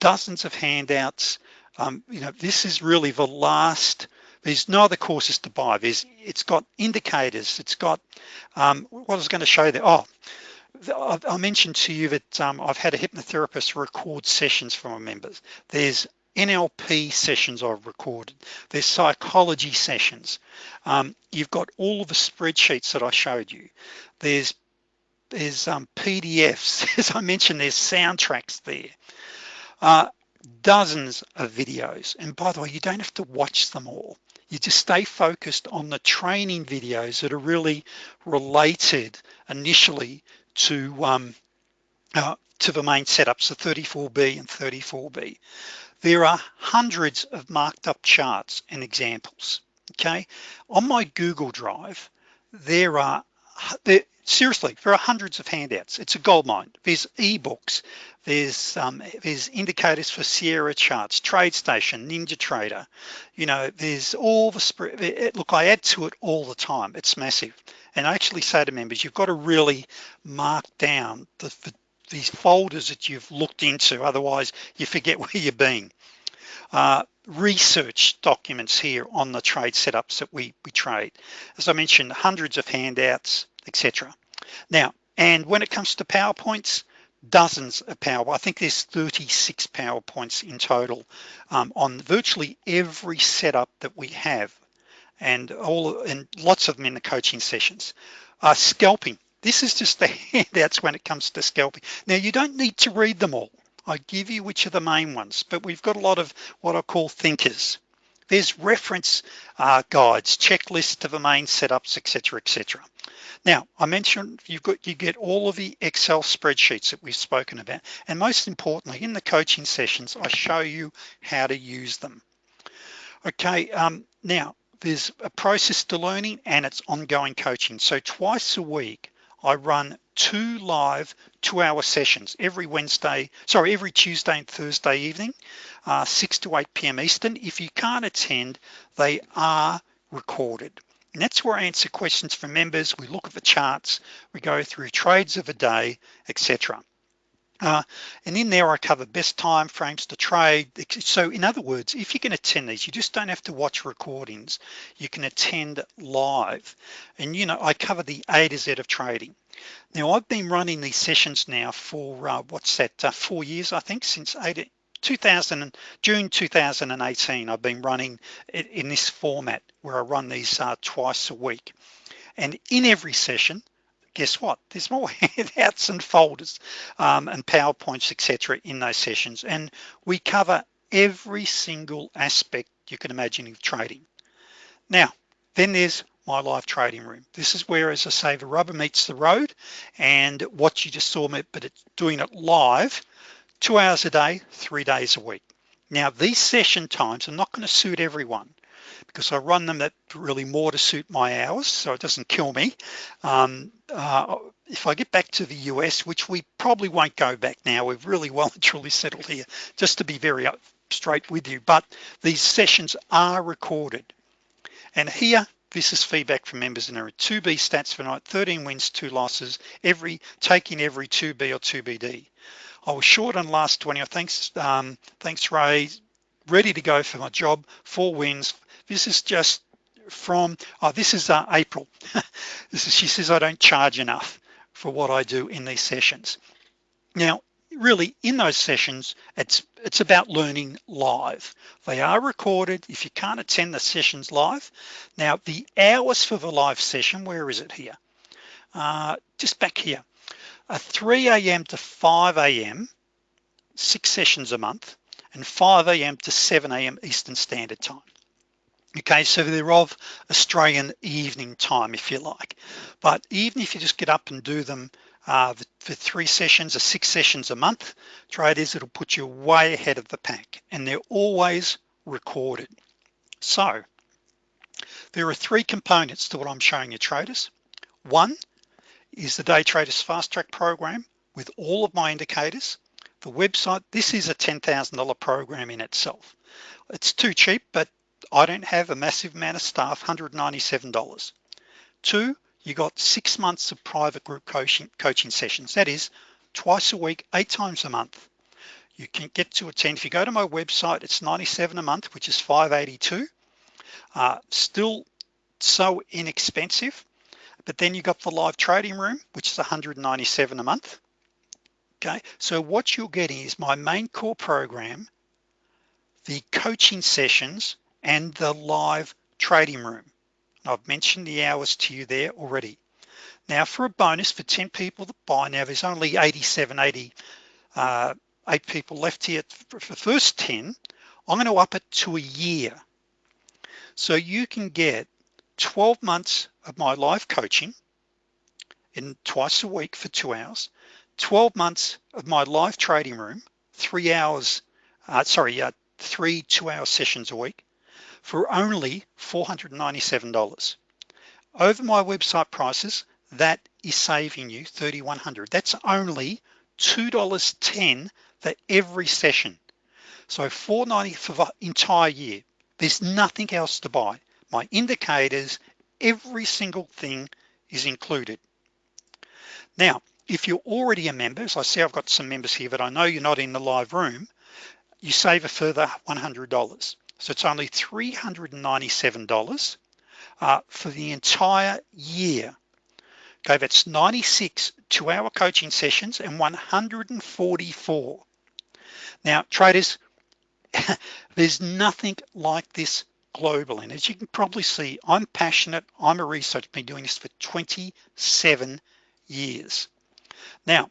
dozens of handouts. Um, you know this is really the last there's no other courses to buy. There's it's got indicators it's got um, what I was going to show there oh I mentioned to you that um, I've had a hypnotherapist record sessions for my members. There's NLP sessions I've recorded. There's psychology sessions. Um, you've got all of the spreadsheets that I showed you. There's there's um, PDFs <laughs> as I mentioned there's soundtracks there. Uh, dozens of videos. And by the way you don't have to watch them all. You just stay focused on the training videos that are really related initially to um, uh, to the main setups the 34b and 34b there are hundreds of marked up charts and examples okay? On my Google Drive there are there, seriously there are hundreds of handouts. It's a gold mine. There's ebooks. There's um, there's indicators for Sierra charts TradeStation Ninja Trader. You know there's all the spread look I add to it all the time. It's massive. And I actually say to members you've got to really mark down the, the these folders that you've looked into otherwise you forget <laughs> where you've been. Uh, research documents here on the trade setups that we, we trade. As I mentioned hundreds of handouts etc now and when it comes to PowerPoints dozens of power I think there's 36 PowerPoints in total um, on virtually every setup that we have. And all and lots of them in the coaching sessions. Uh, scalping. This is just the <laughs> handouts when it comes to scalping. Now you don't need to read them all. I give you which are the main ones but we've got a lot of what I call thinkers there's reference uh, guides checklists the main setups etc etc now I mentioned you've got you get all of the Excel spreadsheets that we've spoken about and most importantly in the coaching sessions I show you how to use them. Okay um, now there's a process to learning and it's ongoing coaching. So twice a week I run two live two-hour sessions every Wednesday sorry every Tuesday and Thursday evening uh, 6 to 8 p.m. Eastern. If you can't attend they are recorded. And that's where I answer questions from members. We look at the charts. We go through trades of a day etc uh, and in there I cover best time frames to trade so in other words if you can attend these you just don't have to watch recordings. You can attend live. And you know I cover the A to Z of trading now I've been running these sessions now for uh, what's that uh, four years I think since 80, 2000 June 2018 I've been running it in this format where I run these uh, twice a week. And in every session guess what? There's more <laughs> handouts and folders um, and PowerPoints etc in those sessions. And we cover every single aspect you can imagine of trading. Now then there's my live trading room. This is where as I say the rubber meets the road and what you just saw me but it's doing it live two hours a day three days a week. Now these session times are not going to suit everyone because I run them at really more to suit my hours so it doesn't kill me. Um, uh, if I get back to the US which we probably won't go back now we've really well and truly settled here just to be very straight with you but these sessions are recorded. And here this is feedback from members and there are 2B stats for night 13 wins two losses every taking every 2B or 2BD I was short on last 20 thanks um, thanks Ray. Ready to go for my job four wins. This is just from oh this is uh, April. <laughs> This is she says I don't charge enough for what I do in these sessions. Now really in those sessions it's it's about learning live. They are recorded. If you can't attend the sessions live now the hours for the live session where is it here? Uh, just back here. A 3 a.m to 5 a.m six sessions a month and 5 a.m to 7 a.m Eastern Standard Time. Okay so they're of Australian evening time if you like. But even if you just get up and do them uh, for three sessions or six sessions a month traders it'll put you way ahead of the pack and they're always recorded. So there are three components to what I'm showing you traders. One is the day traders fast track program with all of my indicators. The website this is a $10,000 program in itself. It's too cheap but I don't have a massive amount of staff $197 two you got six months of private group coaching coaching sessions. That is twice a week eight times a month. You can get to attend. If you go to my website it's 97 a month which is 582 uh, still so inexpensive but then you got the live trading room which is 197 a month. Okay so what you're getting is my main core program the coaching sessions and the live trading room I've mentioned the hours to you there already. Now for a bonus for 10 people that buy now there's only 87 80 uh, eight people left here for the first 10 I'm going to up it to a year. So you can get 12 months of my live coaching in twice a week for two hours 12 months of my live trading room three hours uh, sorry uh, three two-hour sessions a week for only $497 over my website prices that is saving you 3100. that's only $2.10 for every session. So 490 for the entire year. There's nothing else to buy. My indicators every single thing is included. Now if you're already a member as I see I've got some members here but I know you're not in the live room you save a further $100 so it's only $397 uh, for the entire year. Okay that's 96 two-hour coaching sessions and 144 now traders <laughs> there's nothing like this global and as you can probably see I'm passionate. I'm a researcher. Been doing this for 27 years. Now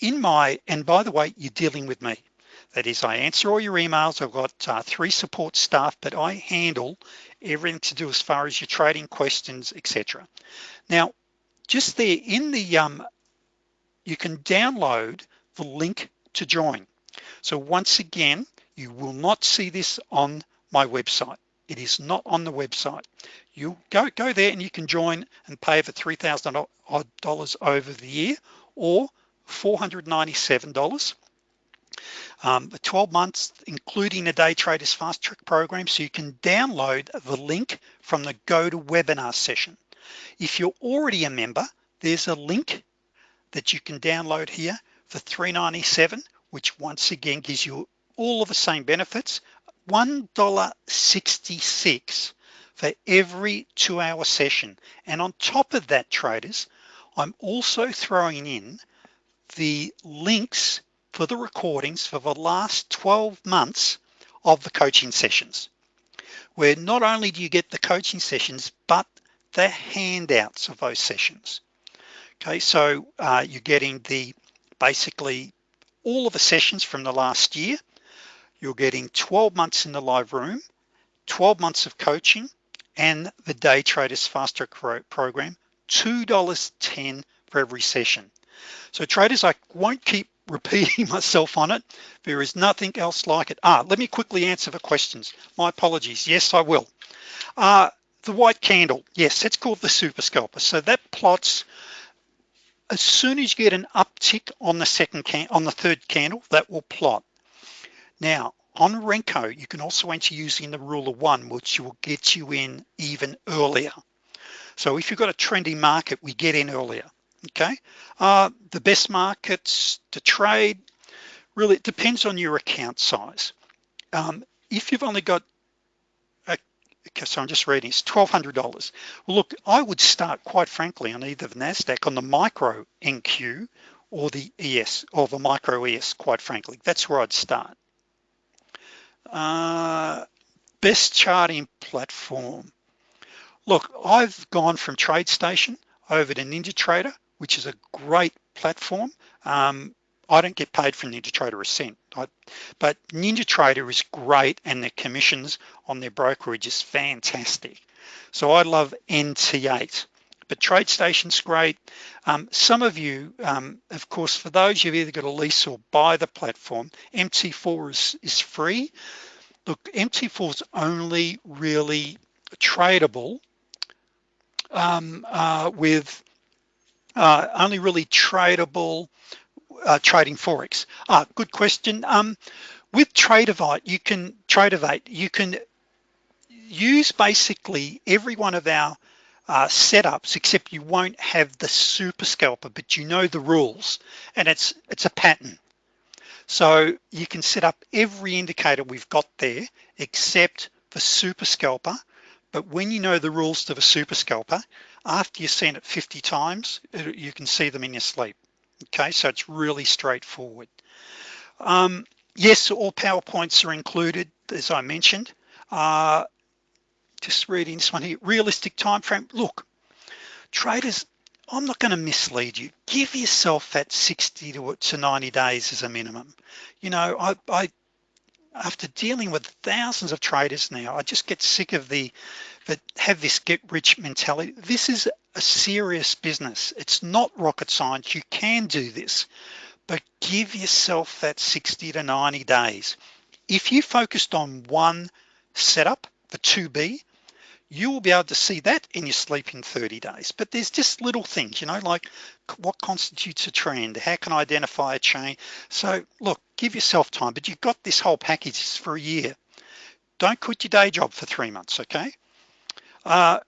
in my and by the way you're dealing with me that is I answer all your emails. I've got uh, three support staff but I handle everything to do as far as your trading questions etc now just there in the um you can download the link to join. So once again you will not see this on my website. It is not on the website. You go go there and you can join and pay for three thousand odd dollars over the year or $497 um, 12 months including the day traders fast track program so you can download the link from the GoToWebinar session. If you're already a member there's a link that you can download here for 397 which once again gives you all of the same benefits. $1.66 for every two-hour session. And on top of that traders I'm also throwing in the links for the recordings for the last 12 months of the coaching sessions where not only do you get the coaching sessions but the handouts of those sessions. Okay so uh, you're getting the basically all of the sessions from the last year. You're getting 12 months in the live room 12 months of coaching and the day traders fast track program $2.10 for every session. So traders I won't keep repeating <laughs> myself on it. There is nothing else like it. Ah let me quickly answer the questions. My apologies. Yes I will. Uh, the white candle. Yes it's called the super scalper. So that plots as soon as you get an uptick on the second can on the third candle that will plot. Now on Renko you can also enter using the rule of one which will get you in even earlier. So if you've got a trendy market we get in earlier okay. Uh, the best markets to trade? Really it depends on your account size. Um, if you've only got okay so I'm just reading it's $1,200 well look I would start quite frankly on either the NASDAQ on the micro NQ or the ES or the micro ES quite frankly. That's where I'd start. Uh, best charting platform. Look I've gone from TradeStation over to NinjaTrader which is a great platform. Um, I don't get paid from NinjaTrader a cent. I, but NinjaTrader is great and the commissions on their brokerage is fantastic. So I love NT8 but TradeStation's great. Um, some of you um, of course for those you've either got a lease or buy the platform MT4 is, is free. Look MT4 is only really tradable um, uh, with uh, only really tradable uh, trading Forex. Ah good question. Um, with Tradovate you can Tradovate you can use basically every one of our uh, setups except you won't have the super scalper but you know the rules and it's it's a pattern. So you can set up every indicator we've got there except the super scalper but when you know the rules to the super scalper after you've seen it 50 times you can see them in your sleep. Okay so it's really straightforward. Um, yes all PowerPoints are included as I mentioned. Uh, just reading this one here. Realistic time frame look traders I'm not going to mislead you. Give yourself that 60 to, to 90 days as a minimum. You know I, I after dealing with thousands of traders now I just get sick of the that have this get rich mentality. This is a serious business. It's not rocket science. You can do this but give yourself that 60 to 90 days. If you focused on one setup the 2b you will be able to see that in your sleep in 30 days. But there's just little things you know like what constitutes a trend? How can I identify a chain? So look give yourself time but you've got this whole package for a year. Don't quit your day job for three months okay uh,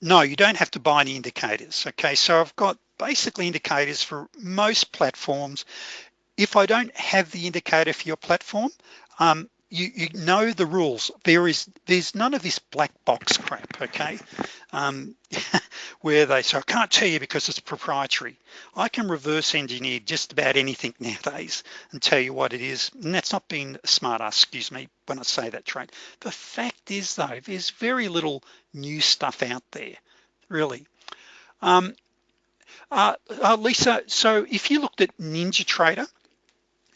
no you don't have to buy any indicators okay? So I've got basically indicators for most platforms. If I don't have the indicator for your platform um, you, you know the rules. There is there's none of this black box crap okay? Um, <laughs> where they so I can't tell you because it's proprietary. I can reverse engineer just about anything nowadays and tell you what it is. And that's not being smart ass excuse me when I say that trade the fact is though there's very little new stuff out there really. Um, uh, uh, Lisa so if you looked at NinjaTrader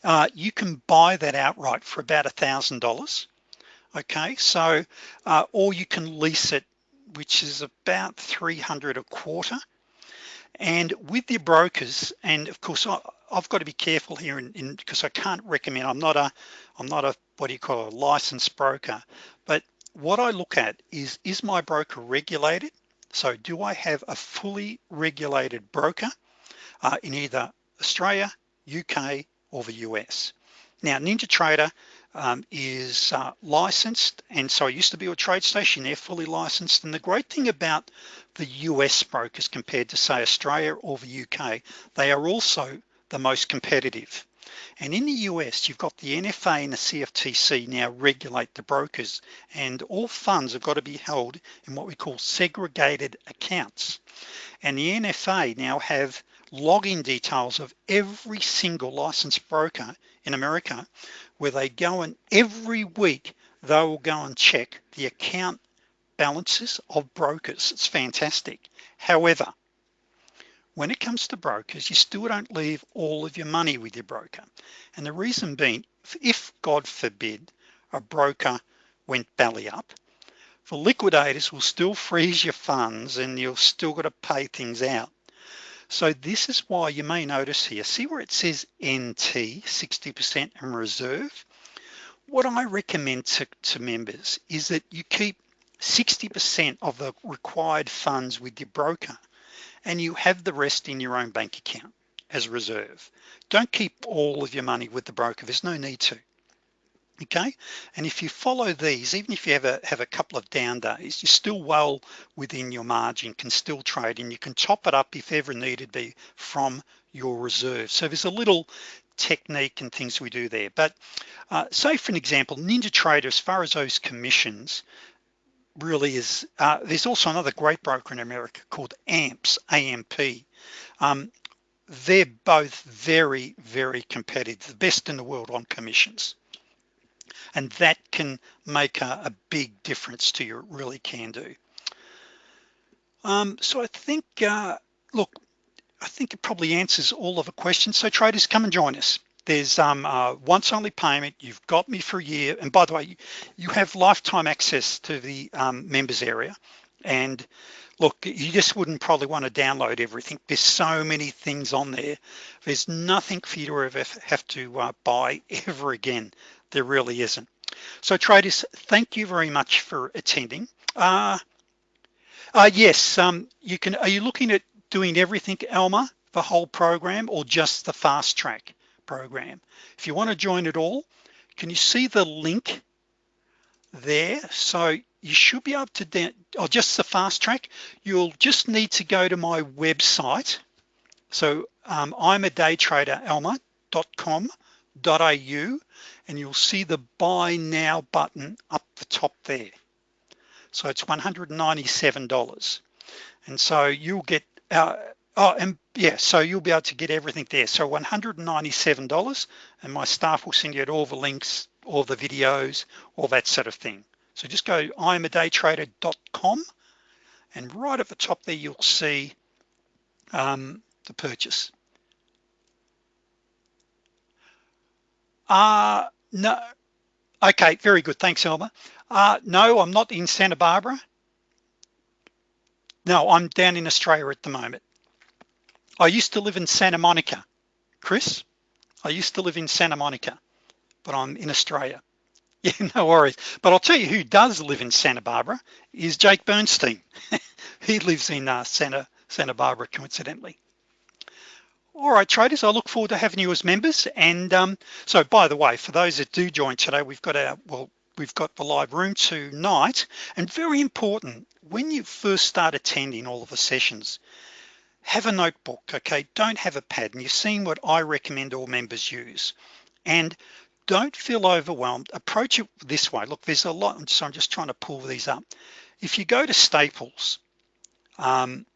uh, you can buy that outright for about a thousand dollars. Okay so uh, or you can lease it which is about 300 a quarter. And with your brokers and of course I, have got to be careful here in because I can't recommend I'm not a I'm not a what do you call a licensed broker. But what I look at is is my broker regulated? So do I have a fully regulated broker uh, in either Australia UK or the US. Now NinjaTrader um, is uh, licensed. And so I used to be a TradeStation they're fully licensed. And the great thing about the US brokers compared to say Australia or the UK they are also the most competitive. And in the US you've got the NFA and the CFTC now regulate the brokers and all funds have got to be held in what we call segregated accounts. And the NFA now have login details of every single licensed broker in America where they go and every week they will go and check the account balances of brokers. It's fantastic. However when it comes to brokers you still don't leave all of your money with your broker. And the reason being if God forbid a broker went belly up the liquidators will still freeze your funds and you'll still got to pay things out so this is why you may notice here see where it says NT 60% and reserve? What I recommend to, to members is that you keep 60% of the required funds with your broker and you have the rest in your own bank account as reserve. Don't keep all of your money with the broker. There's no need to okay? And if you follow these even if you have a have a couple of down days you're still well within your margin can still trade and you can top it up if ever needed be from your reserve. So there's a little technique and things we do there. But uh, say for an example ninja trader as far as those commissions really is uh, there's also another great broker in America called AMPS AMP um, they're both very very competitive the best in the world on commissions and that can make a, a big difference to you. It really can do. Um, so I think uh, look I think it probably answers all of the questions. So traders come and join us. There's um uh, once only payment. You've got me for a year. And by the way you, you have lifetime access to the um, members area. And look you just wouldn't probably want to download everything. There's so many things on there. There's nothing for you to ever have to uh, buy ever again there really isn't. So traders thank you very much for attending. Uh, uh yes um you can are you looking at doing everything Alma the whole program or just the fast track program? If you want to join it all can you see the link there? So you should be able to or just the fast track. You'll just need to go to my website. So um, I'm a day trader alma.com.au and you'll see the buy now button up the top there. So it's $197 and so you'll get uh, oh and yeah so you'll be able to get everything there. So $197 and my staff will send you all the links all the videos all that sort of thing. So just go imadaytrader.com and right at the top there you'll see um, the purchase. Uh no okay very good. Thanks Elmer. Uh no I'm not in Santa Barbara. No I'm down in Australia at the moment. I used to live in Santa Monica. Chris I used to live in Santa Monica but I'm in Australia. <laughs> Yeah no worries. But I'll tell you who does live in Santa Barbara is Jake Bernstein. <laughs> He lives in uh, Santa Santa Barbara coincidentally all right traders I look forward to having you as members. And um, so by the way for those that do join today we've got our well we've got the live room tonight. And very important when you first start attending all of the sessions have a notebook okay? Don't have a pad and you've seen what I recommend all members use. And don't feel overwhelmed. Approach it this way. Look there's a lot so I'm just trying to pull these up. If you go to Staples um,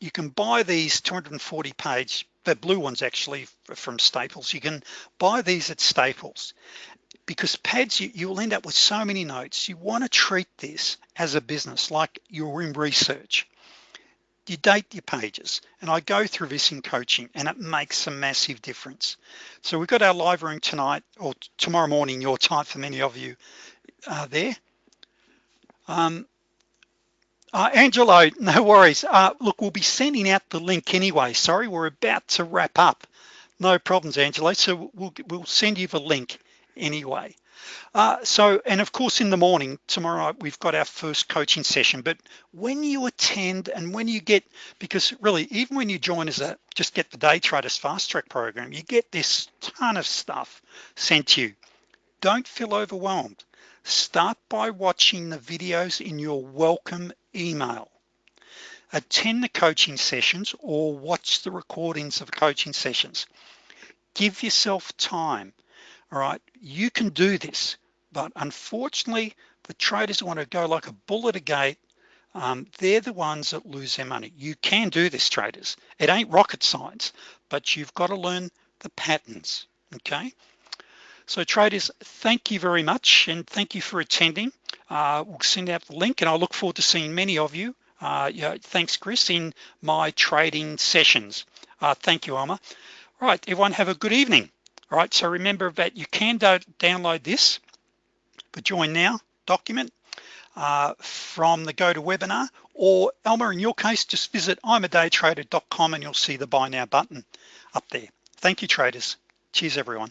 you can buy these 240 page the blue ones actually from Staples. You can buy these at Staples. Because pads you, you'll end up with so many notes. You want to treat this as a business like you're in research. You date your pages and I go through this in coaching and it makes a massive difference. So we've got our live room tonight or tomorrow morning your time for many of you uh, there. Um, uh, Angelo no worries. Uh, look we'll be sending out the link anyway. Sorry we're about to wrap up. No problems Angelo so we'll, we'll send you the link anyway. Uh, so and of course in the morning tomorrow we've got our first coaching session. But when you attend and when you get because really even when you join as a just get the day traders fast track program you get this ton of stuff sent to you. Don't feel overwhelmed start by watching the videos in your welcome email. Attend the coaching sessions or watch the recordings of coaching sessions. Give yourself time. All right you can do this but unfortunately the traders want to go like a bull at a gate. Um, they're the ones that lose their money. You can do this traders. It ain't rocket science but you've got to learn the patterns okay so traders thank you very much and thank you for attending. Uh, we'll send out the link and I look forward to seeing many of you. Uh, yeah, thanks Chris in my trading sessions. Uh, thank you Alma. Right everyone have a good evening. All right so remember that you can do download this the join now document uh, from the GoToWebinar or Elmer in your case just visit imadaytrader.com and you'll see the buy now button up there. Thank you traders. Cheers everyone